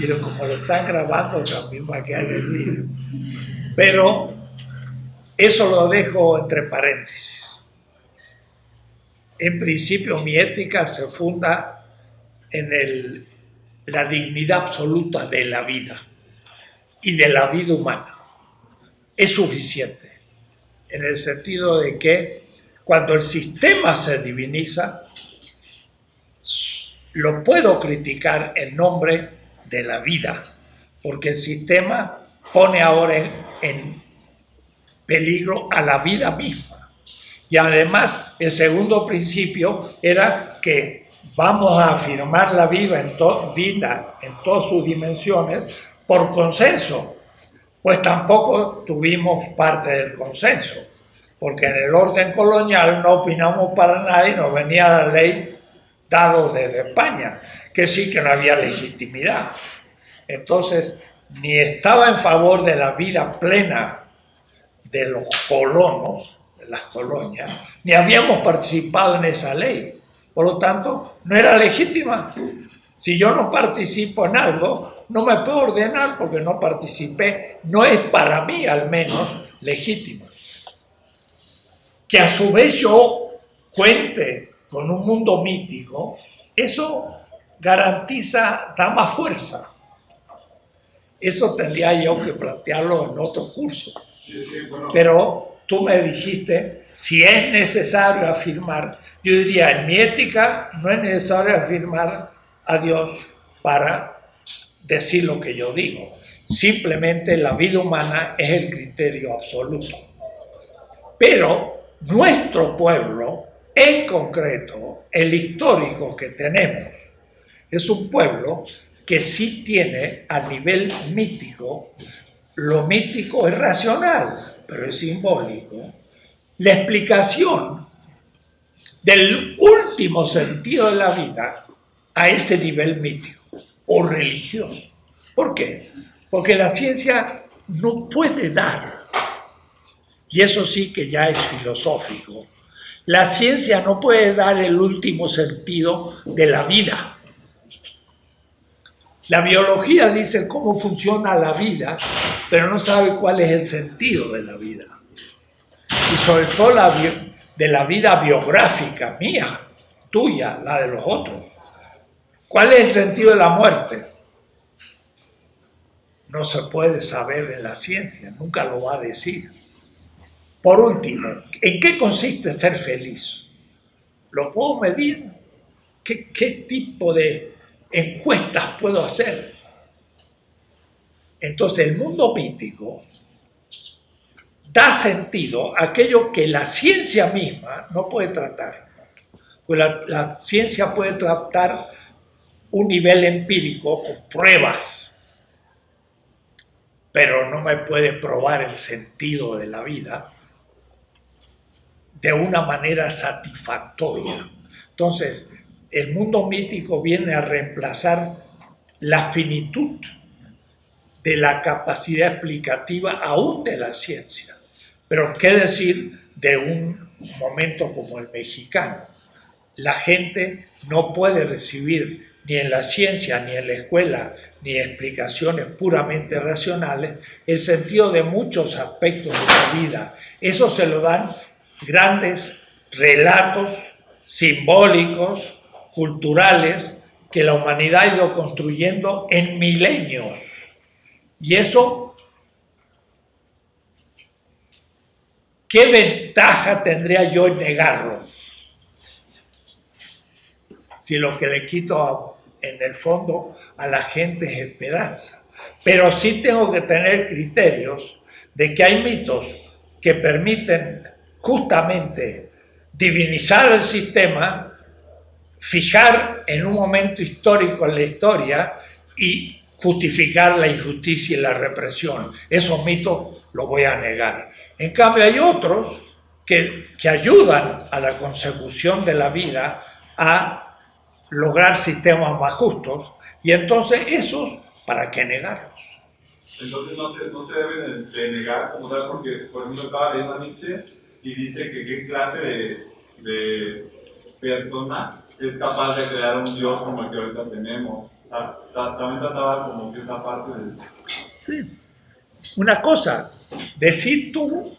Lo- como lo están grabando, también va a quedar el vídeo. Pero eso lo dejo entre paréntesis. En principio, mi ética se funda en la dignidad absoluta de la vida y de la vida humana. Es suficiente en el sentido de que cuando el sistema se diviniza, lo puedo criticar en nombre de la vida, porque el sistema pone ahora en peligro a la vida misma. Y además, el segundo principio era que vamos a afirmar la vida en, vida en todas sus dimensiones por consenso, pues tampoco tuvimos parte del consenso, porque en el orden colonial no opinamos para nada y nos venía la ley dado desde España, que sí que no había legitimidad. Entonces, ni estaba en favor de la vida plena de los colonos, las colonias, ni habíamos participado en esa ley. Por lo tanto, no era legítima. Si yo no participo en algo, no me puedo ordenar porque no participé. No es para mí, al menos, legítima. Que a su vez yo cuente con un mundo mítico, eso garantiza, da más fuerza. Eso tendría yo que plantearlo en otro curso. Pero tú me dijiste, si es necesario afirmar, yo diría, en mi ética no es necesario afirmar a Dios para decir lo que yo digo. Simplemente la vida humana es el criterio absoluto. Pero nuestro pueblo, en concreto, el histórico que tenemos, es un pueblo que sí tiene a nivel mítico, lo mítico es racional, pero es simbólico, la explicación del último sentido de la vida a ese nivel mítico o religioso. ¿Por qué? Porque la ciencia no puede dar, y eso sí que ya es filosófico, la ciencia no puede dar el último sentido de la vida. La biología dice cómo funciona la vida, pero no sabe cuál es el sentido de la vida. Y sobre todo la de la vida biográfica mía, tuya, la de los otros. ¿Cuál es el sentido de la muerte? No se puede saber en la ciencia, nunca lo va a decir. Por último, ¿en qué consiste ser feliz? ¿Lo puedo medir? ¿Qué, qué tipo de encuestas puedo hacer? Entonces, el mundo mítico da sentido a aquello que la ciencia misma no puede tratar. Pues la, la ciencia puede tratar un nivel empírico con pruebas, pero no me puede probar el sentido de la vida de una manera satisfactoria. Entonces, el mundo mítico viene a reemplazar la finitud de la capacidad explicativa aún de la ciencia. Pero qué decir de un momento como el mexicano. La gente no puede recibir ni en la ciencia, ni en la escuela, ni explicaciones puramente racionales, el sentido de muchos aspectos de la vida. Eso se lo dan grandes relatos simbólicos, culturales, que la humanidad ha ido construyendo en milenios. Y eso, ¿qué ventaja tendría yo en negarlo? Si lo que le quito en el fondo a la gente es esperanza. Pero sí tengo que tener criterios de que hay mitos que permiten justamente divinizar el sistema, fijar en un momento histórico en la historia y justificar la injusticia y la represión. Esos mitos los voy a negar. En cambio hay otros que, que ayudan a la consecución de la vida a lograr sistemas más justos y entonces esos, ¿para qué negarlos? Entonces no se, no se debe de, de negar como tal porque, por ejemplo, estaba leyendo a Nietzsche y dice que qué clase de, de persona es capaz de crear un Dios como el que ahorita tenemos. También trataba como que esa parte de... Sí. Una cosa, decir tú,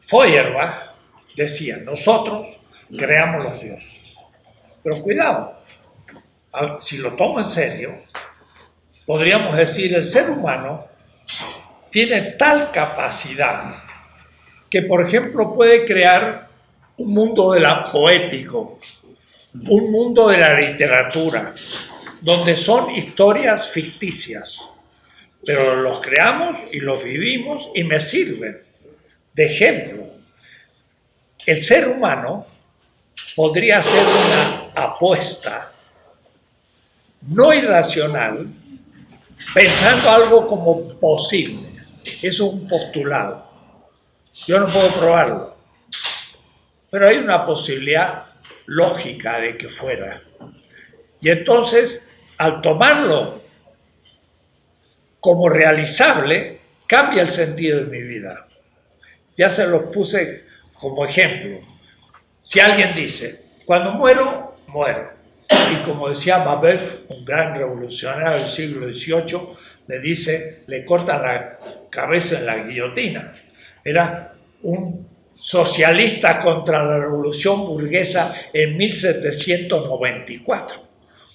Feuerbach decía, nosotros creamos los dioses. Pero cuidado, si lo tomo en serio, podríamos decir el ser humano tiene tal capacidad que, por ejemplo, puede crear un mundo de la poético, un mundo de la literatura, donde son historias ficticias, pero los creamos y los vivimos y me sirven de ejemplo. El ser humano podría ser una apuesta, no irracional, pensando algo como posible. Eso es un postulado. Yo no puedo probarlo. Pero hay una posibilidad lógica de que fuera. Y entonces, al tomarlo como realizable, cambia el sentido de mi vida. Ya se los puse como ejemplo. Si alguien dice, cuando muero, muero. Y como decía Babeuf, un gran revolucionario del siglo XVIII, le dice, le corta la cabeza en la guillotina. Era un socialista contra la revolución burguesa en 1794.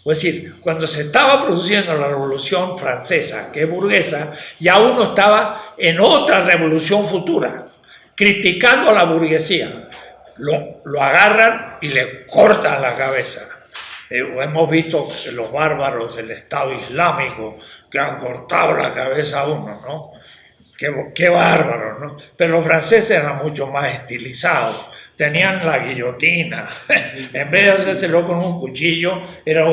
Es decir, cuando se estaba produciendo la revolución francesa, que es burguesa, ya uno estaba en otra revolución futura, criticando a la burguesía. Lo, lo agarran y le cortan la cabeza. Eh, hemos visto los bárbaros del Estado Islámico que han cortado la cabeza a uno, ¿no? Qué, bárbaro, ¿no? Pero los franceses eran mucho más estilizados. Tenían la guillotina. <laughs> en vez de hacérselo con un cuchillo, era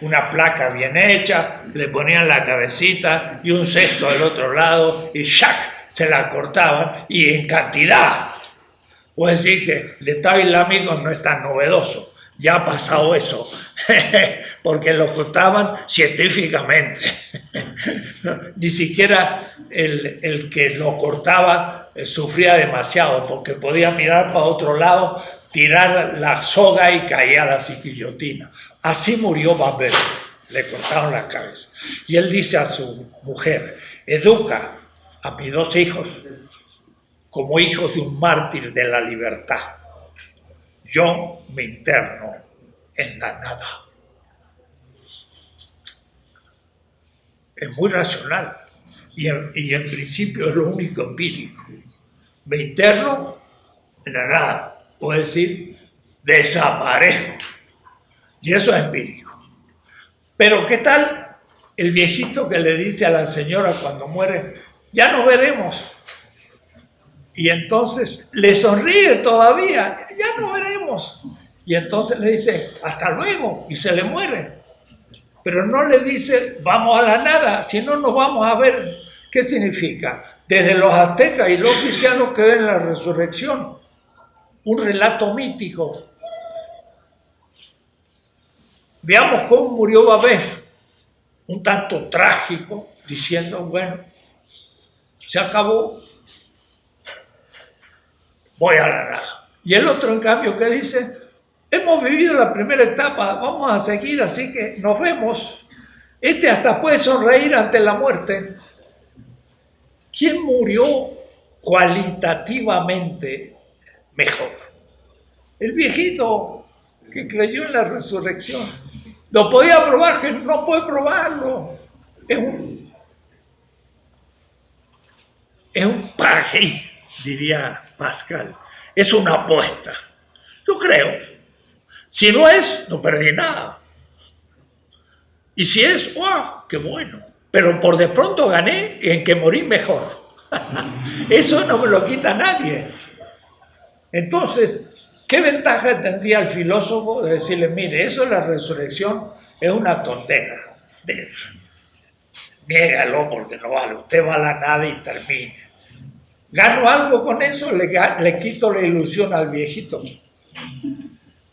una placa bien hecha, le ponían la cabecita y un cesto del otro lado y ¡shac! se la cortaban y en cantidad. Puede decir que el Estado Islámico no es tan novedoso. Ya ha pasado eso, <laughs> porque lo cortaban científicamente. <laughs> Ni siquiera el, que lo cortaba eh, sufría demasiado, porque podía mirar para otro lado, tirar la soga y caía la guillotina. Así murió Babel, le cortaron la cabeza. Y él dice a su mujer, educa a mis dos hijos como hijos de un mártir de la libertad. Yo me interno en la nada. Es muy racional y en, principio es lo único empírico. Me interno en la nada, puedo decir, desaparezco. Y eso es empírico. Pero ¿qué tal el viejito que le dice a la señora cuando muere, ya nos veremos? Y entonces le sonríe todavía, ya nos veremos. Y entonces le dice, hasta luego, y se le muere. Pero no le dice, vamos a la nada, si no nos vamos a ver. ¿Qué significa? Desde los aztecas y los cristianos que ven la resurrección, un relato mítico. Veamos cómo murió Babel, un tanto trágico, diciendo, bueno, se acabó, voy a la nada. Y el otro, en cambio, que dice, hemos vivido la primera etapa, vamos a seguir, así que nos vemos. Este hasta puede sonreír ante la muerte. ¿Quién murió cualitativamente mejor? El viejito que creyó en la resurrección. Lo podía probar, que no puede probarlo. Es un, es un paje, diría Pascal. Es una apuesta. Yo creo. Si no es, no perdí nada. Y si es, ¡wow! ¡Qué bueno! Pero por de pronto gané en que morí mejor. <laughs> Eso no me lo quita nadie. Entonces, ¿qué ventaja tendría el filósofo de decirle, mire, eso es la resurrección, es una tontera? Niégalo porque no vale, usted va a la nada y termine. ¿Gano algo con eso? ¿Le, le quito la ilusión al viejito?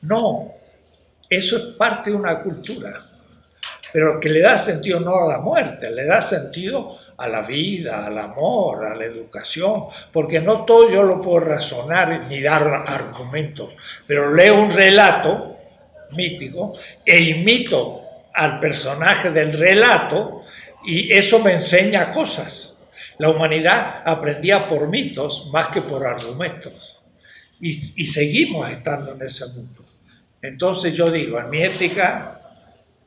No, eso es parte de una cultura, pero que le da sentido no a la muerte, le da sentido a la vida, al amor, a la educación, porque no todo yo lo puedo razonar ni dar argumentos, pero leo un relato mítico e imito al personaje del relato y eso me enseña cosas. La humanidad aprendía por mitos más que por argumentos y, seguimos estando en ese mundo. Entonces yo digo, en mi ética,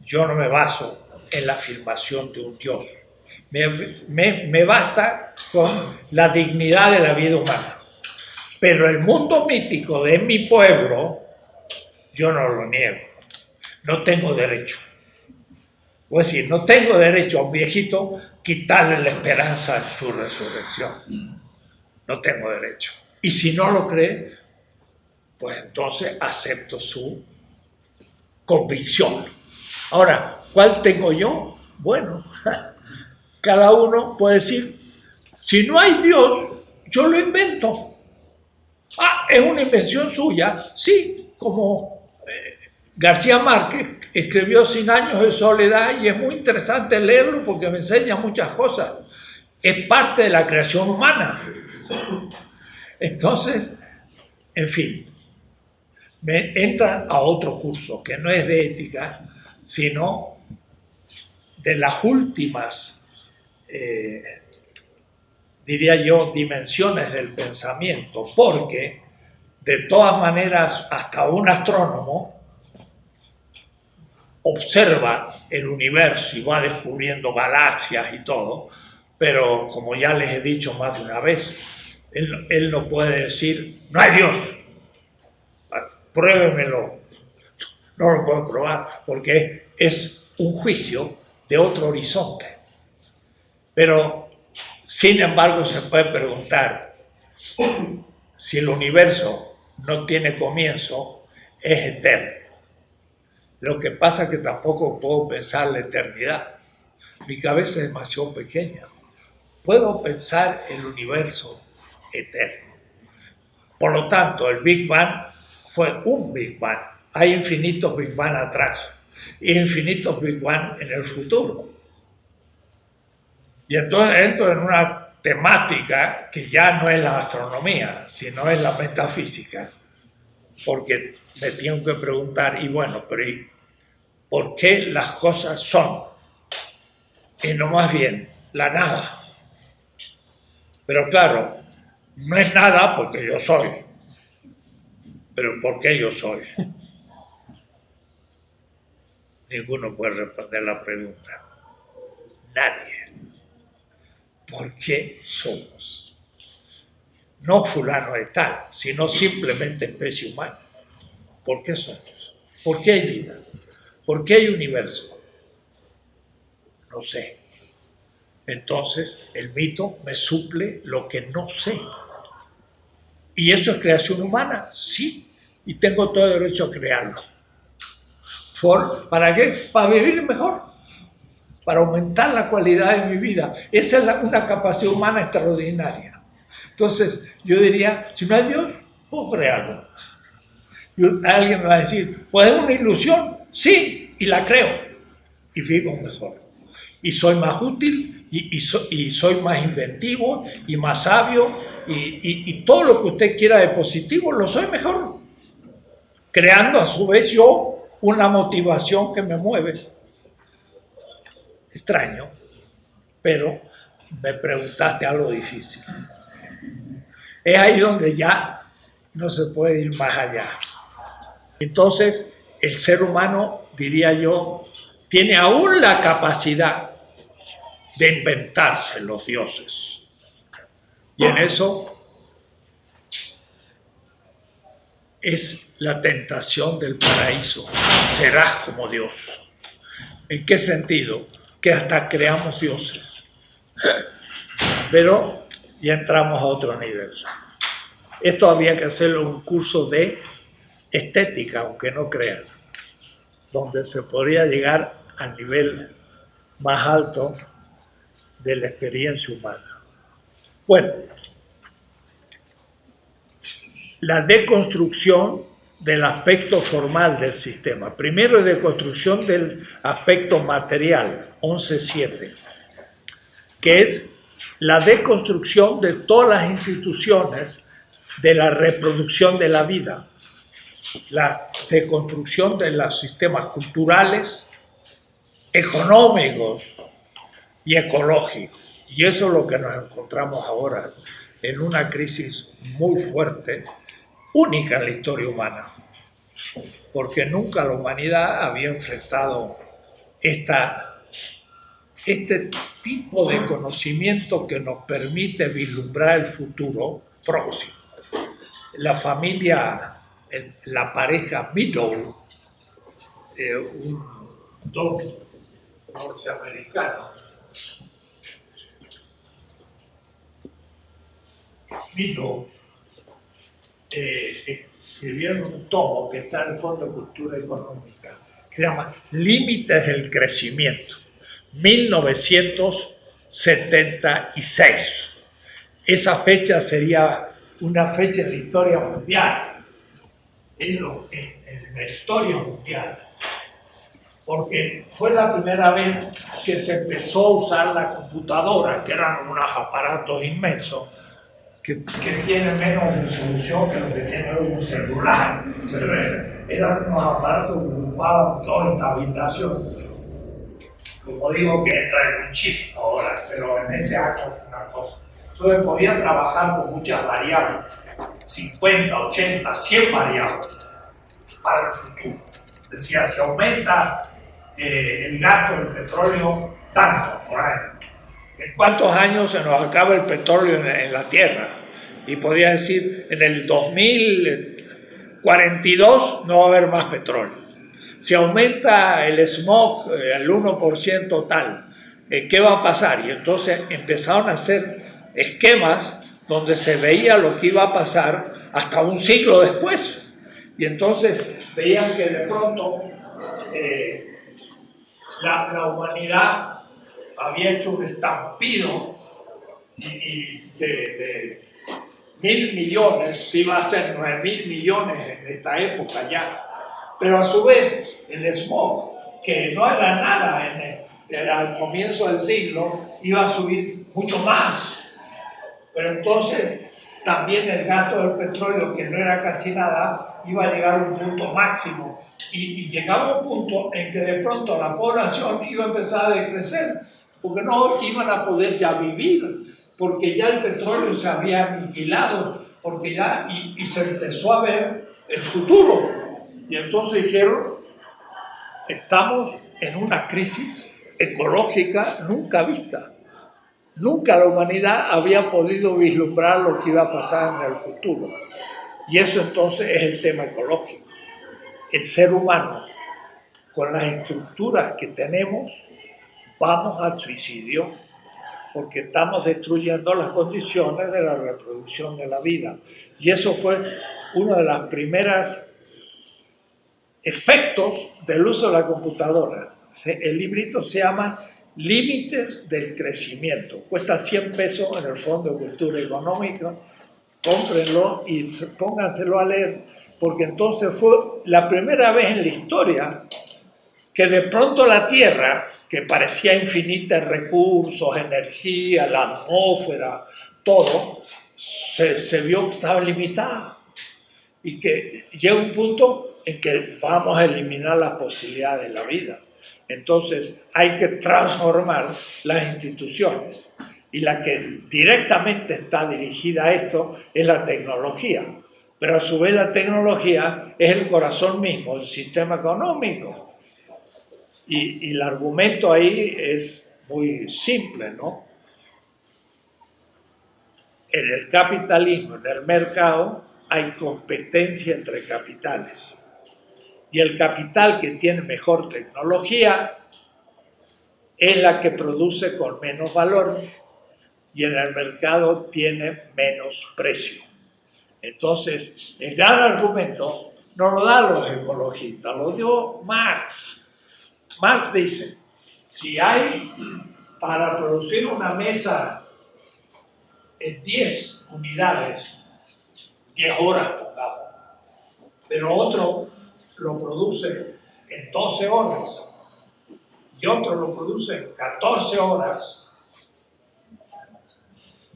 yo no me baso en la afirmación de un Dios me, basta con la dignidad de la vida humana. Pero el mundo mítico de mi pueblo, yo no lo niego. No tengo derecho. Es decir, no tengo derecho a un viejito quitarle la esperanza de su resurrección. No tengo derecho. Y si no lo cree, pues entonces acepto su convicción. Ahora, ¿cuál tengo yo? Bueno, <laughs> cada uno puede decir, si no hay Dios, yo lo invento. Ah, es una invención suya, sí, como eh, García Márquez escribió Cien años de soledad y es muy interesante leerlo porque me enseña muchas cosas. Es parte de la creación humana. Entonces, en fin, me entra a otro curso que no es de ética, sino de las últimas, eh, diría yo, dimensiones del pensamiento, porque de todas maneras hasta un astrónomo observa el universo y va descubriendo galaxias y todo, pero como ya les he dicho más de una vez, él, no puede decir, no hay Dios, pruébemelo. No lo puedo probar porque es un juicio de otro horizonte. Pero, sin embargo, se puede preguntar si el universo no tiene comienzo, es eterno. Lo que pasa es que tampoco puedo pensar la eternidad. Mi cabeza es demasiado pequeña. Puedo pensar el universo eterno. Por lo tanto, el Big Bang fue un Big Bang. Hay infinitos Big Bang atrás y infinitos Big Bang en el futuro. Y entonces entro en una temática que ya no es la astronomía, sino es la metafísica, porque me tengo que preguntar, y bueno, pero ¿por qué las cosas son? Y no más bien la nada. Pero claro, no es nada porque yo soy, pero ¿por qué yo soy? <laughs> Ninguno puede responder la pregunta. Nadie. ¿Por qué somos? No fulano de tal, sino simplemente especie humana. ¿Por qué somos? ¿Por qué hay vida? ¿Por qué hay universo? No sé. Entonces, el mito me suple lo que no sé. ¿Y eso es creación humana? Sí. Y tengo todo el derecho a crearlo. ¿Por, ¿Para qué? Para vivir mejor. Para aumentar la calidad de mi vida. Esa es una capacidad humana extraordinaria. Entonces, yo diría, si no hay Dios, puedo crearlo. Y alguien me va a decir, pues es una ilusión. Sí, y la creo. Y vivo mejor. Y soy más útil, y, y soy más inventivo, y más sabio, y, todo lo que usted quiera de positivo, lo soy mejor. Creando a su vez yo una motivación que me mueve. Extraño, pero me preguntaste algo difícil. Es ahí donde ya no se puede ir más allá. Entonces, el ser humano, diría yo, tiene aún la capacidad de inventarse los dioses y en eso es la tentación del paraíso. Serás como Dios. ¿En qué sentido? Que hasta creamos dioses. Pero ya entramos a otro nivel. Esto había que hacerlo un curso de estética, aunque no crean, donde se podría llegar al nivel más alto de la experiencia humana. Bueno, la deconstrucción del aspecto formal del sistema. Primero, deconstrucción del aspecto material, 11.7, que es la deconstrucción de todas las instituciones de la reproducción de la vida, la deconstrucción de los sistemas culturales, económicos y ecológicos. Y eso es lo que nos encontramos ahora, en una crisis muy fuerte, única en la historia humana, porque nunca la humanidad había enfrentado esta, este tipo de conocimiento que nos permite vislumbrar el futuro próximo. La familia, la pareja Meadow, eh, un dos norteamericanos, Mito eh, escribieron un tomo que está en el Fondo de Cultura Económica que se llama Límites del Crecimiento, 1976. Esa fecha sería una fecha en la historia mundial, en, la historia mundial, porque fue la primera vez que se empezó a usar la computadora, que eran unos aparatos inmensos, que, que tienen menos resolución que lo que tiene un celular. Pero eran- unos aparatos que ocupaban toda esta habitación. Como digo, que entra en un chip ahora, pero en ese acto fue una cosa. Entonces podían trabajar con muchas variables, 50, 80, 100 variables para el futuro. Decía, se aumenta eh, el gasto del petróleo tanto por año. ¿En cuántos años se nos acaba el petróleo en, en la Tierra? Y podía decir, en el 2042 no va a haber más petróleo. Si aumenta el smog eh, al 1% tal, eh, ¿qué va a pasar? Y entonces empezaron a hacer esquemas donde se veía lo que iba a pasar hasta un siglo después. Y entonces veían que de pronto eh, la, humanidad había hecho un estampido y, de, mil millones, iba a hacer nueve mil millones en esta época ya. Pero a su vez, el smog, que no era nada en el, al comienzo del siglo, iba a subir mucho más. Pero entonces también el gasto del petróleo, que no era casi nada, iba a llegar a un punto máximo. Y, llegaba un punto en que de pronto la población iba a empezar a decrecer, porque no iban a poder ya vivir, porque ya el petróleo se había aniquilado, porque ya, y, y se empezó a ver el futuro. Y entonces dijeron, estamos en una crisis ecológica nunca vista. Nunca la humanidad había podido vislumbrar lo que iba a pasar en el futuro. Y eso entonces es el tema ecológico. El ser humano, con las estructuras que tenemos, vamos al suicidio porque estamos destruyendo las condiciones de la reproducción de la vida. Y eso fue uno de los primeros efectos del uso de la computadora. El librito se llama Límites del Crecimiento. Cuesta 100 pesos en el Fondo de Cultura Económica. Cómprenlo y se- pónganselo a leer, porque entonces fue la primera vez en la historia que de pronto la Tierra, que parecía infinita en recursos, energía, la atmósfera, todo, se, se vio que estaba limitada. Y que llega un punto en que vamos a eliminar las posibilidades de la vida. Entonces hay que transformar las instituciones. Y la que directamente está dirigida a esto es la tecnología. Pero a su vez la tecnología es el corazón mismo del sistema económico. Y, y el argumento ahí es muy simple, ¿no? En el capitalismo, en el mercado, hay competencia entre capitales. Y el capital que tiene mejor tecnología es la que produce con menos valor y en el mercado tiene menos precio. Entonces, el gran argumento no lo dan los ecologistas, lo dio Marx. Marx dice, si hay para producir una mesa en 10 unidades, 10 horas pongamos, pero otro lo produce en 12 horas y otro lo produce en 14 horas,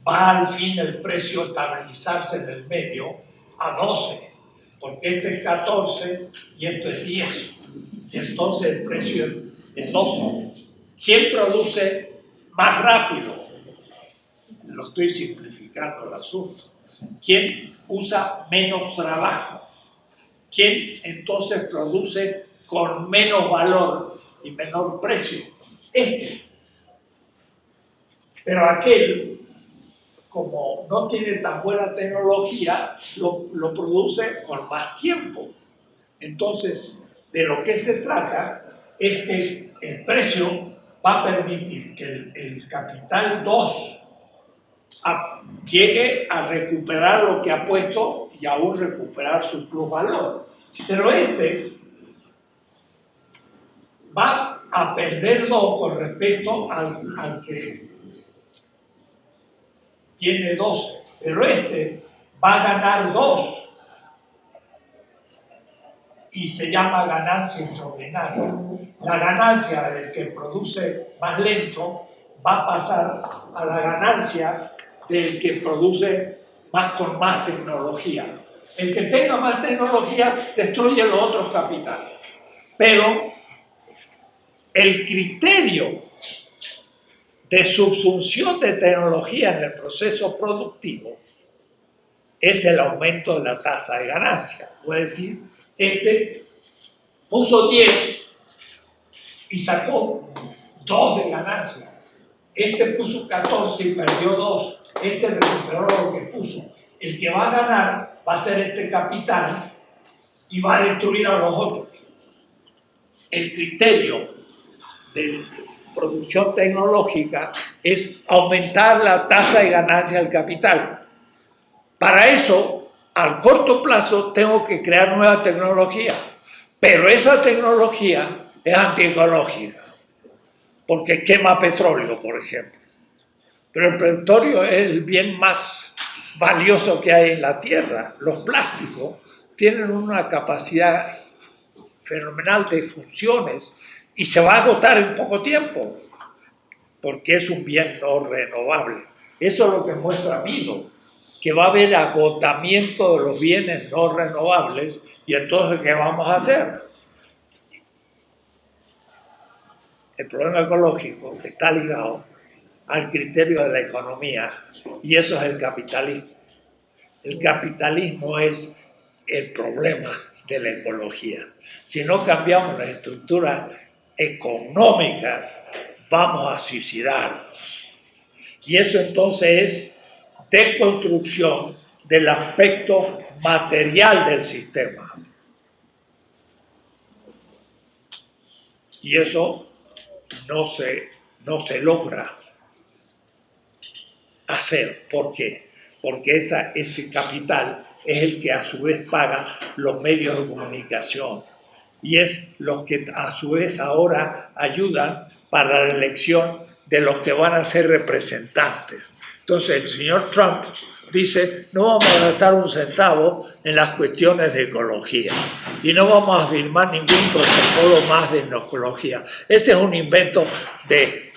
va al fin el precio a estabilizarse en el medio a 12, porque este es 14 y esto es 10. Y entonces el precio es 12. ¿Quién produce más rápido? Lo estoy simplificando el asunto. ¿Quién usa menos trabajo? ¿Quién entonces produce con menos valor y menor precio? Este. Pero aquel, como no tiene tan buena tecnología, lo, produce con más tiempo. Entonces, de lo que se trata es que el precio va a permitir que el, el capital 2 a- llegue a recuperar lo que ha puesto y aún recuperar su plusvalor. Pero este va a perder dos con respecto al, al que tiene 12, pero este va a ganar dos y se llama ganancia extraordinaria. La ganancia del que produce más lento va a pasar a la ganancia del que produce más con más tecnología. El que tenga más tecnología destruye los otros capitales. Pero el criterio de subsunción de tecnología en el proceso productivo es el aumento de la tasa de ganancia. Puede decir, este puso 10 y sacó 2 de ganancia. Este puso 14 y perdió 2. Este recuperó lo que puso. El que va a ganar va a ser este capital y va a destruir a los otros. El criterio de producción tecnológica es aumentar la tasa de ganancia del capital. Para eso, al corto plazo, tengo que crear nueva tecnología. Pero esa tecnología es antiecológica, porque quema petróleo, por ejemplo. Pero el petróleo es el bien más valioso que hay en la Tierra. Los plásticos tienen una capacidad fenomenal de funciones y se va a agotar en poco tiempo, porque es un bien no renovable. Eso es lo que muestra Mido, que va a haber agotamiento de los bienes no renovables y entonces ¿qué vamos a hacer? El problema ecológico está ligado al criterio de la economía y eso es el capitalismo. El capitalismo es el problema de la ecología. Si no cambiamos las estructuras económicas, vamos a suicidarnos. Y eso entonces es deconstrucción del aspecto material del sistema. Y eso no se, no se logra hacer. ¿Por qué? Porque esa, ese capital es el que a su vez paga los medios de comunicación y es los que a su vez ahora ayudan para la elección de los que van a ser representantes. Entonces el señor Trump dice, no vamos a gastar un centavo en las cuestiones de ecología y no vamos a firmar ningún protocolo más de ecología. Ese es un invento de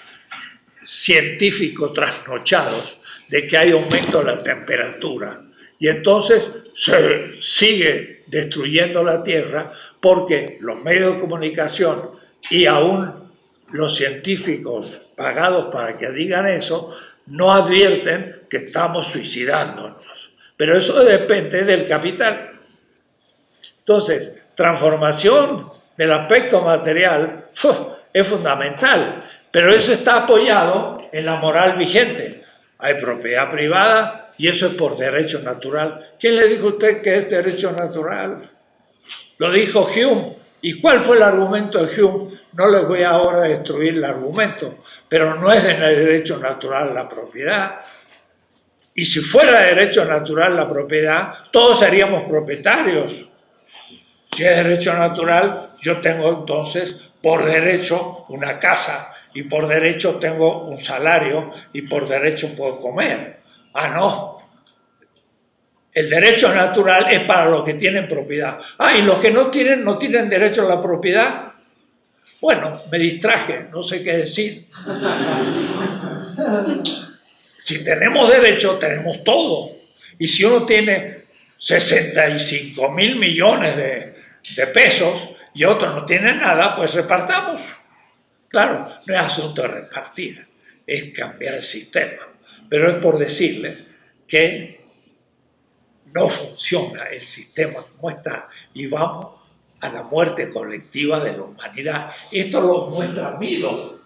científicos trasnochados de que hay aumento de la temperatura. Y entonces se sigue destruyendo la Tierra porque los medios de comunicación y aún los científicos pagados para que digan eso, no advierten que estamos suicidándonos. Pero eso depende del capital. Entonces, transformación del aspecto material es fundamental, pero eso está apoyado en la moral vigente. Hay propiedad privada y eso es por derecho natural. ¿Quién le dijo a usted que es derecho natural? Lo dijo Hume. ¿Y cuál fue el argumento de Hume? No les voy ahora a destruir el argumento, pero no es de derecho natural la propiedad. Y si fuera derecho natural la propiedad, todos seríamos propietarios. Si es derecho natural, yo tengo entonces por derecho una casa y por derecho tengo un salario y por derecho puedo comer. Ah, no. El derecho natural es para los que tienen propiedad. Ah, y los que no tienen, no tienen derecho a la propiedad. Bueno, me distraje, no sé qué decir. <laughs> Si tenemos derecho, tenemos todo. Y si uno tiene 65 mil millones de, de pesos y otro no tiene nada, pues repartamos. Claro, no es asunto de repartir, es cambiar el sistema. Pero es por decirle que no funciona el sistema como está y vamos a la muerte colectiva de la humanidad. Esto lo muestra Milo.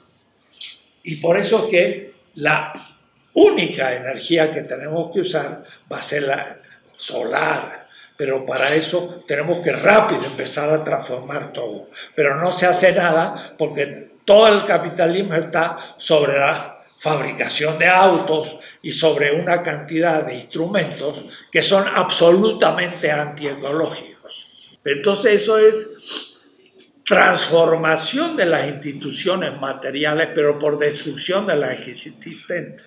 Y por eso que la única energía que tenemos que usar va a ser la solar. Pero para eso tenemos que rápido empezar a transformar todo. Pero no se hace nada porque todo el capitalismo está sobre la fabricación de autos y sobre una cantidad de instrumentos que son absolutamente antiecológicos. Entonces eso es transformación de las instituciones materiales, pero por destrucción de las existentes.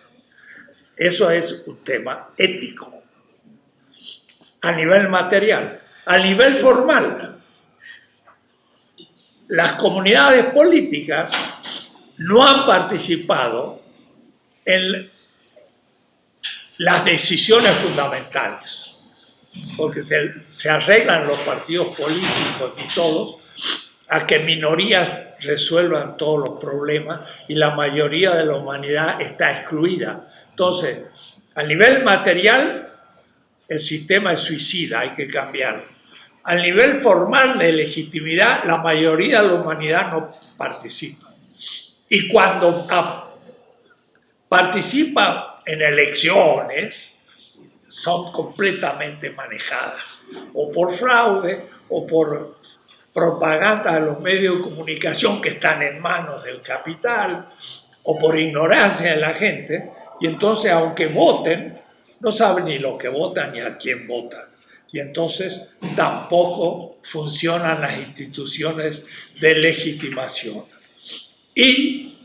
Eso es un tema ético a nivel material. A nivel formal, las comunidades políticas no han participado en las decisiones fundamentales, porque se, arreglan los partidos políticos y todos a que minorías resuelvan todos los problemas y la mayoría de la humanidad está excluida. Entonces, a nivel material, el sistema es suicida, hay que cambiarlo. A nivel formal de legitimidad, la mayoría de la humanidad no participa. Y cuando participa en elecciones, son completamente manejadas, o por fraude, o por propaganda de los medios de comunicación que están en manos del capital, o por ignorancia de la gente, y entonces aunque voten, no saben ni lo que votan ni a quién votan. Y entonces tampoco funcionan las instituciones de legitimación. Y,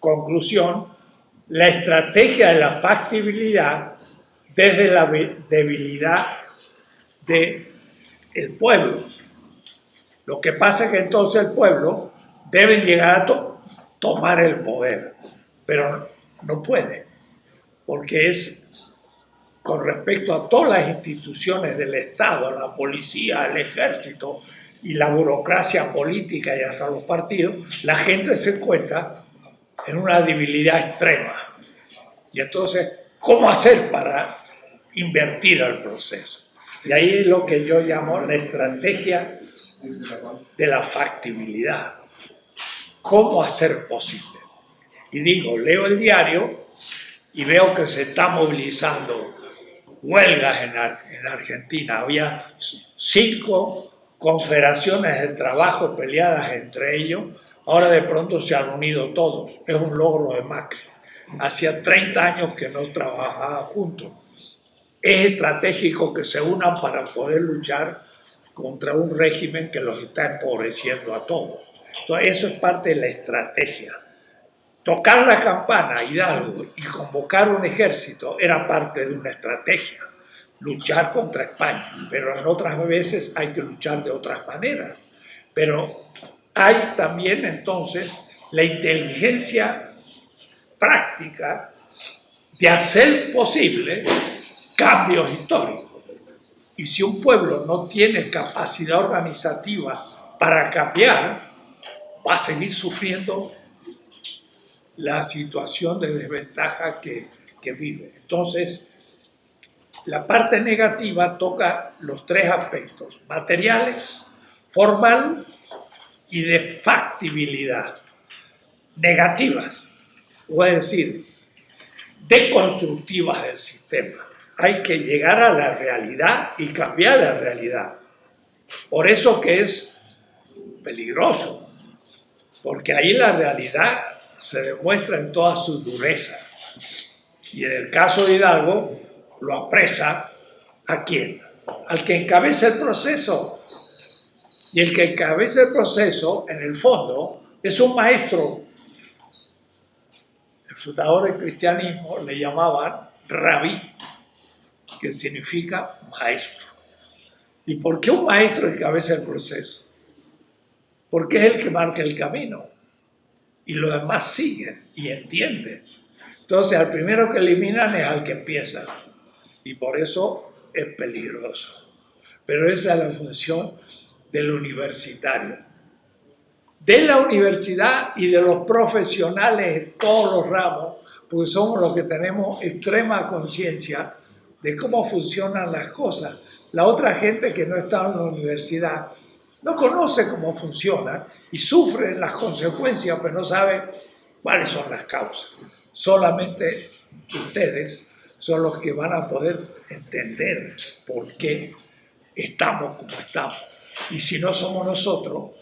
conclusión, la estrategia de la factibilidad desde la debilidad del el pueblo. Lo que pasa es que entonces el pueblo debe llegar a tomar el poder, pero no puede, porque es con respecto a todas las instituciones del Estado, la policía, el ejército y la burocracia política y hasta los partidos, la gente se encuentra en una debilidad extrema. Y entonces, ¿cómo hacer para invertir el proceso? Y ahí es lo que yo llamo la estrategia de la factibilidad. ¿Cómo hacer posible? Y digo, leo el diario y veo que se está movilizando huelgas en, en Argentina. Había cinco confederaciones de trabajo peleadas entre ellos. Ahora de pronto se han unido todos. Es un logro de Macri. Hacía 30 años que no trabajaban juntos. Es estratégico que se unan para poder luchar contra un régimen que los está empobreciendo a todos. Entonces, eso es parte de la estrategia. Tocar la campana, Hidalgo, y convocar un ejército era parte de una estrategia. Luchar contra España, pero en otras veces hay que luchar de otras maneras. Pero hay también entonces la inteligencia práctica de hacer posible cambios históricos. Y si un pueblo no tiene capacidad organizativa para cambiar, va a seguir sufriendo la situación de desventaja que, vive. Entonces, la parte negativa toca los tres aspectos, materiales, formal y de factibilidad. Negativas, o es decir, deconstructivas del sistema. Hay que llegar a la realidad y cambiar la realidad. Por eso que es peligroso, porque ahí la realidad se demuestra en toda su dureza. Y en el caso de Hidalgo, lo apresa a quién? Al que encabeza el proceso. Y el que encabeza el proceso, en el fondo, es un maestro. El fundador del cristianismo le llamaban rabí, que significa maestro. ¿Y por qué un maestro encabeza el proceso? Porque es el que marca el camino y los demás siguen y entienden. Entonces, al primero que eliminan es al que empieza y por eso es peligroso. Pero esa es la función del universitario. De la universidad y de los profesionales en todos los ramos, porque somos los que tenemos extrema conciencia de cómo funcionan las cosas. La otra gente que no está en la universidad no conoce cómo funciona y sufre las consecuencias, pero no sabe cuáles son las causas. Solamente ustedes son los que van a poder entender por qué estamos como estamos. Y si no somos nosotros,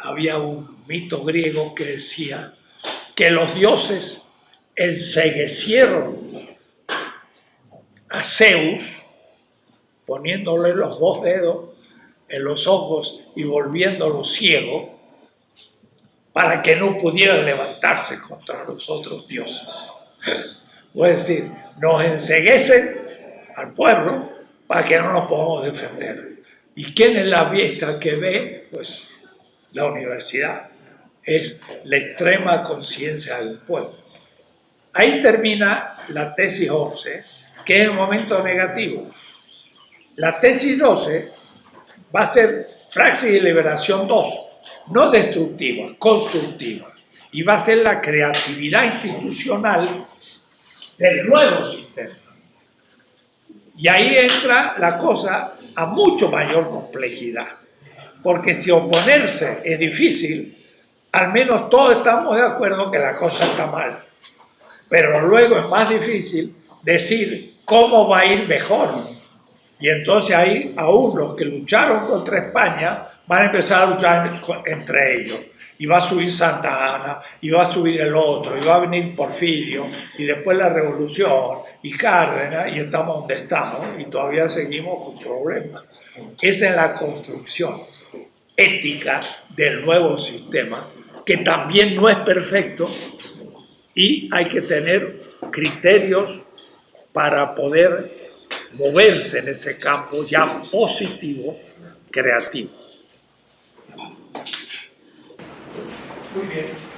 había un mito griego que decía que los dioses enseguecieron a Zeus, poniéndole los dos dedos en los ojos y volviéndolos ciegos para que no pudieran levantarse contra los otros dioses. Es decir, nos enseguecen al pueblo para que no nos podamos defender. ¿Y quién es la vista que ve? Pues la universidad. Es la extrema conciencia del pueblo. Ahí termina la tesis 11, que es el momento negativo. La tesis 12 va a ser praxis de liberación 2, no destructiva, constructiva. Y va a ser la creatividad institucional del nuevo sistema. Y ahí entra la cosa a mucho mayor complejidad. Porque si oponerse es difícil, al menos todos estamos de acuerdo que la cosa está mal. Pero luego es más difícil decir cómo va a ir mejor. Y entonces ahí aún los que lucharon contra España van a empezar a luchar entre ellos. Y va a subir Santa Ana, y va a subir el otro, y va a venir Porfirio, y después la revolución, y Cárdenas, y estamos donde estamos, y todavía seguimos con problemas. Esa es la construcción ética del nuevo sistema, que también no es perfecto, y hay que tener criterios para poder moverse en ese campo ya positivo, creativo. Muy bien.